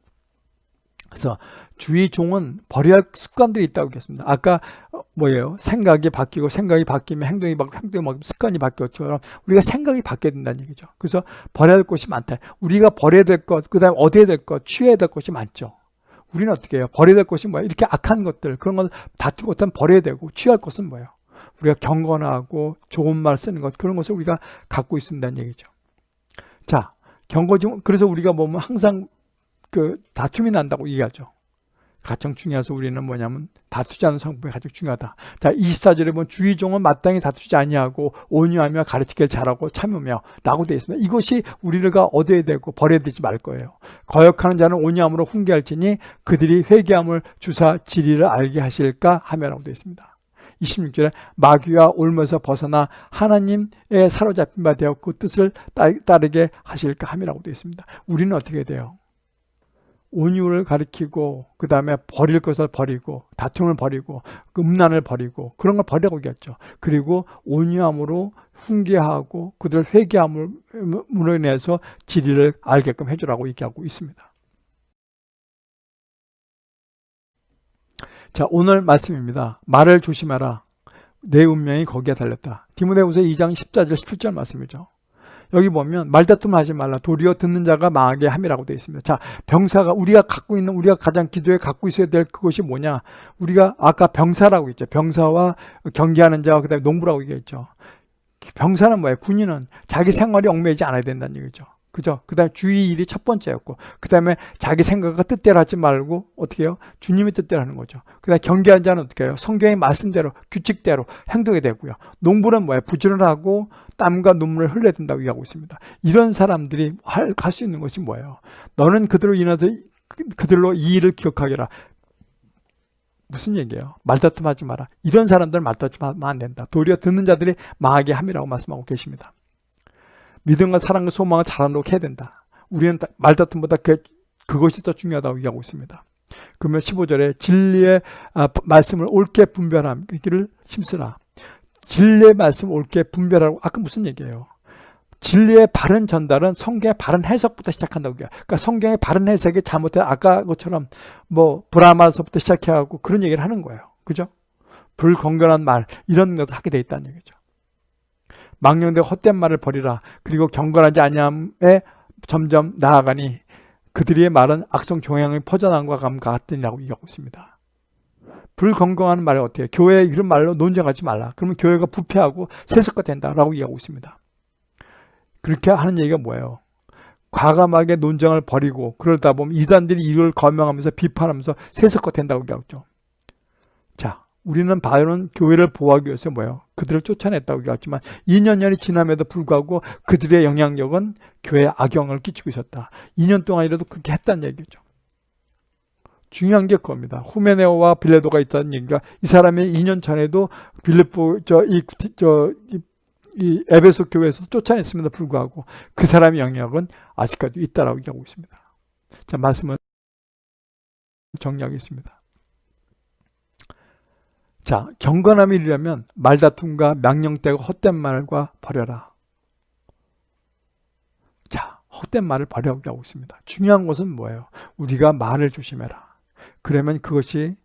그래서 주의 종은 버려야 할 습관들이 있다고 얘기했습니다. 아까 어, 뭐예요? 생각이 바뀌고 생각이 바뀌면 행동이 바뀌고 행동이 바뀌면 습관이 바뀌었처럼 우리가 생각이 바뀌어야 된다는 얘기죠. 그래서 버려야 할 것이 많다. 우리가 버려야 될 것, 그 다음에 얻어야 될 것, 취해야 될 것이 많죠. 우리는 어떻게 해요? 버려야 될 것이 뭐예요? 이렇게 악한 것들, 그런 건 다투고 어떤 버려야 되고 취할 것은 뭐예요? 우리가 경건하고 좋은 말 쓰는 것, 그런 것을 우리가 갖고 있습니다는 얘기죠. 자, 경거지, 그래서 우리가 보면 항상 그 다툼이 난다고 얘기하죠. 가장 중요해서 우리는 뭐냐면 다투지 않는 성품이 가장 중요하다. 자, 24절에 보면 주의종은 마땅히 다투지 아니하고 온유하며 가르치기를 잘하고 참으며 라고 되어 있습니다. 이것이 우리가 얻어야 되고 버려야 되지 말 거예요. 거역하는 자는 온유함으로 훈계할지니 그들이 회개함을 주사 지리를 알게 하실까 하며 라고 되어 있습니다. 26절에 마귀와 올면서 벗어나 하나님의 사로잡힌 바 되어 그 뜻을 따르게 하실까 함이라고 되어 있습니다. 우리는 어떻게 돼요? 온유를 가리키고 그 다음에 버릴 것을 버리고 다툼을 버리고 그 음란을 버리고 그런 걸 버리라고 얘기했죠. 그리고 온유함으로 훈계하고 그들 회개함으로 인해서 진리를 알게끔 해주라고 얘기하고 있습니다. 자 오늘 말씀입니다. 말을 조심하라. 내 운명이 거기에 달렸다. 디모데후서 2장 14절 17절 말씀이죠. 여기 보면 말다툼 하지 말라 도리어 듣는 자가 망하게 함이라고 되어 있습니다. 자 병사가 우리가 갖고 있는 우리가 가장 기도에 갖고 있어야 될 그것이 뭐냐 우리가 아까 병사라고 했죠. 병사와 경계하는 자와 그 다음에 농부라고 얘기했죠. 병사는 뭐예요? 군인은 자기 생활이 얽매이지 않아야 된다는 얘기죠. 그죠? 그 다음에 주의 일이 첫 번째였고, 그 다음에 자기 생각과 뜻대로 하지 말고, 어떻게 해요? 주님의 뜻대로 하는 거죠. 그 다음에 경계한 자는 어떻게 해요? 성경의 말씀대로, 규칙대로 행동이 되고요. 농부는 뭐예요? 부지런하고, 땀과 눈물을 흘려야 된다고 얘기하고 있습니다. 이런 사람들이 할 수 있는 것이 뭐예요? 너는 그들로 인해서, 그들로 이 일을 기억하게라. 무슨 얘기예요? 말다툼 하지 마라. 이런 사람들은 말다툼 하면 안 된다. 도리어 듣는 자들이 망하게 함이라고 말씀하고 계십니다. 믿음과 사랑과 소망을 자라놓게 해야 된다. 우리는 말다툼보다 그, 그것이 더 중요하다고 얘기하고 있습니다. 그러면 15절에 진리의 아, 말씀을 옳게 분별하기를 힘쓰라. 진리의 말씀을 옳게 분별하고 아까 무슨 얘기예요? 진리의 바른 전달은 성경의 바른 해석부터 시작한다고 해요. 그러니까 성경의 바른 해석이 잘못된 아까 것처럼 뭐 브라마서부터 시작해가고 그런 얘기를 하는 거예요. 그죠? 불건강한 말 이런 것을 하게 돼 있다는 얘기죠. 망령되 헛된 말을 버리라. 그리고 경건하지 아니함에 점점 나아가니 그들의 말은 악성 종양이 퍼져나간 것과 같으니라고 얘기하고 있습니다. 불건강한 말을 어떻게? 교회 이런 말로 논쟁하지 말라. 그러면 교회가 부패하고 세속화 된다라고 얘기하고 있습니다. 그렇게 하는 얘기가 뭐예요? 과감하게 논쟁을 버리고 그러다 보면 이단들이 이걸 거명하면서 비판하면서 세속화 된다고 얘기하죠. 자, 우리는 바울은 교회를 보호하기 위해서 뭐예요? 그들을 쫓아냈다고 얘기했지만 2년년이 지남에도 불구하고 그들의 영향력은 교회에 악영을 끼치고 있었다. 2년 동안이라도 그렇게 했다는 얘기죠. 중요한 게 그겁니다. 후메네오와 빌레도가 있다는 얘기가 이 사람이 2년 전에도 빌레포 저이 저이 에베소 교회에서 쫓아냈음에도 불구하고 그 사람의 영향은 아직까지 있다라고 얘기하고 있습니다. 자 말씀은 정리하겠습니다. 자, 경건함이 이르려면 말다툼과 명령되고 헛된 말과 버려라. 자, 헛된 말을 버려고 하고 있습니다. 중요한 것은 뭐예요? 우리가 말을 조심해라. 그러면 그것이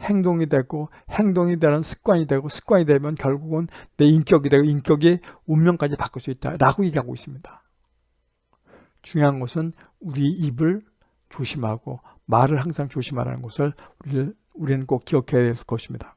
행동이 되고 행동이 되는 습관이 되고 습관이 되면 결국은 내 인격이 되고 인격이 운명까지 바꿀 수 있다라고 얘기하고 있습니다. 중요한 것은 우리 입을 조심하고 말을 항상 조심하라는 것을 우리는 꼭 기억해야 될 것입니다.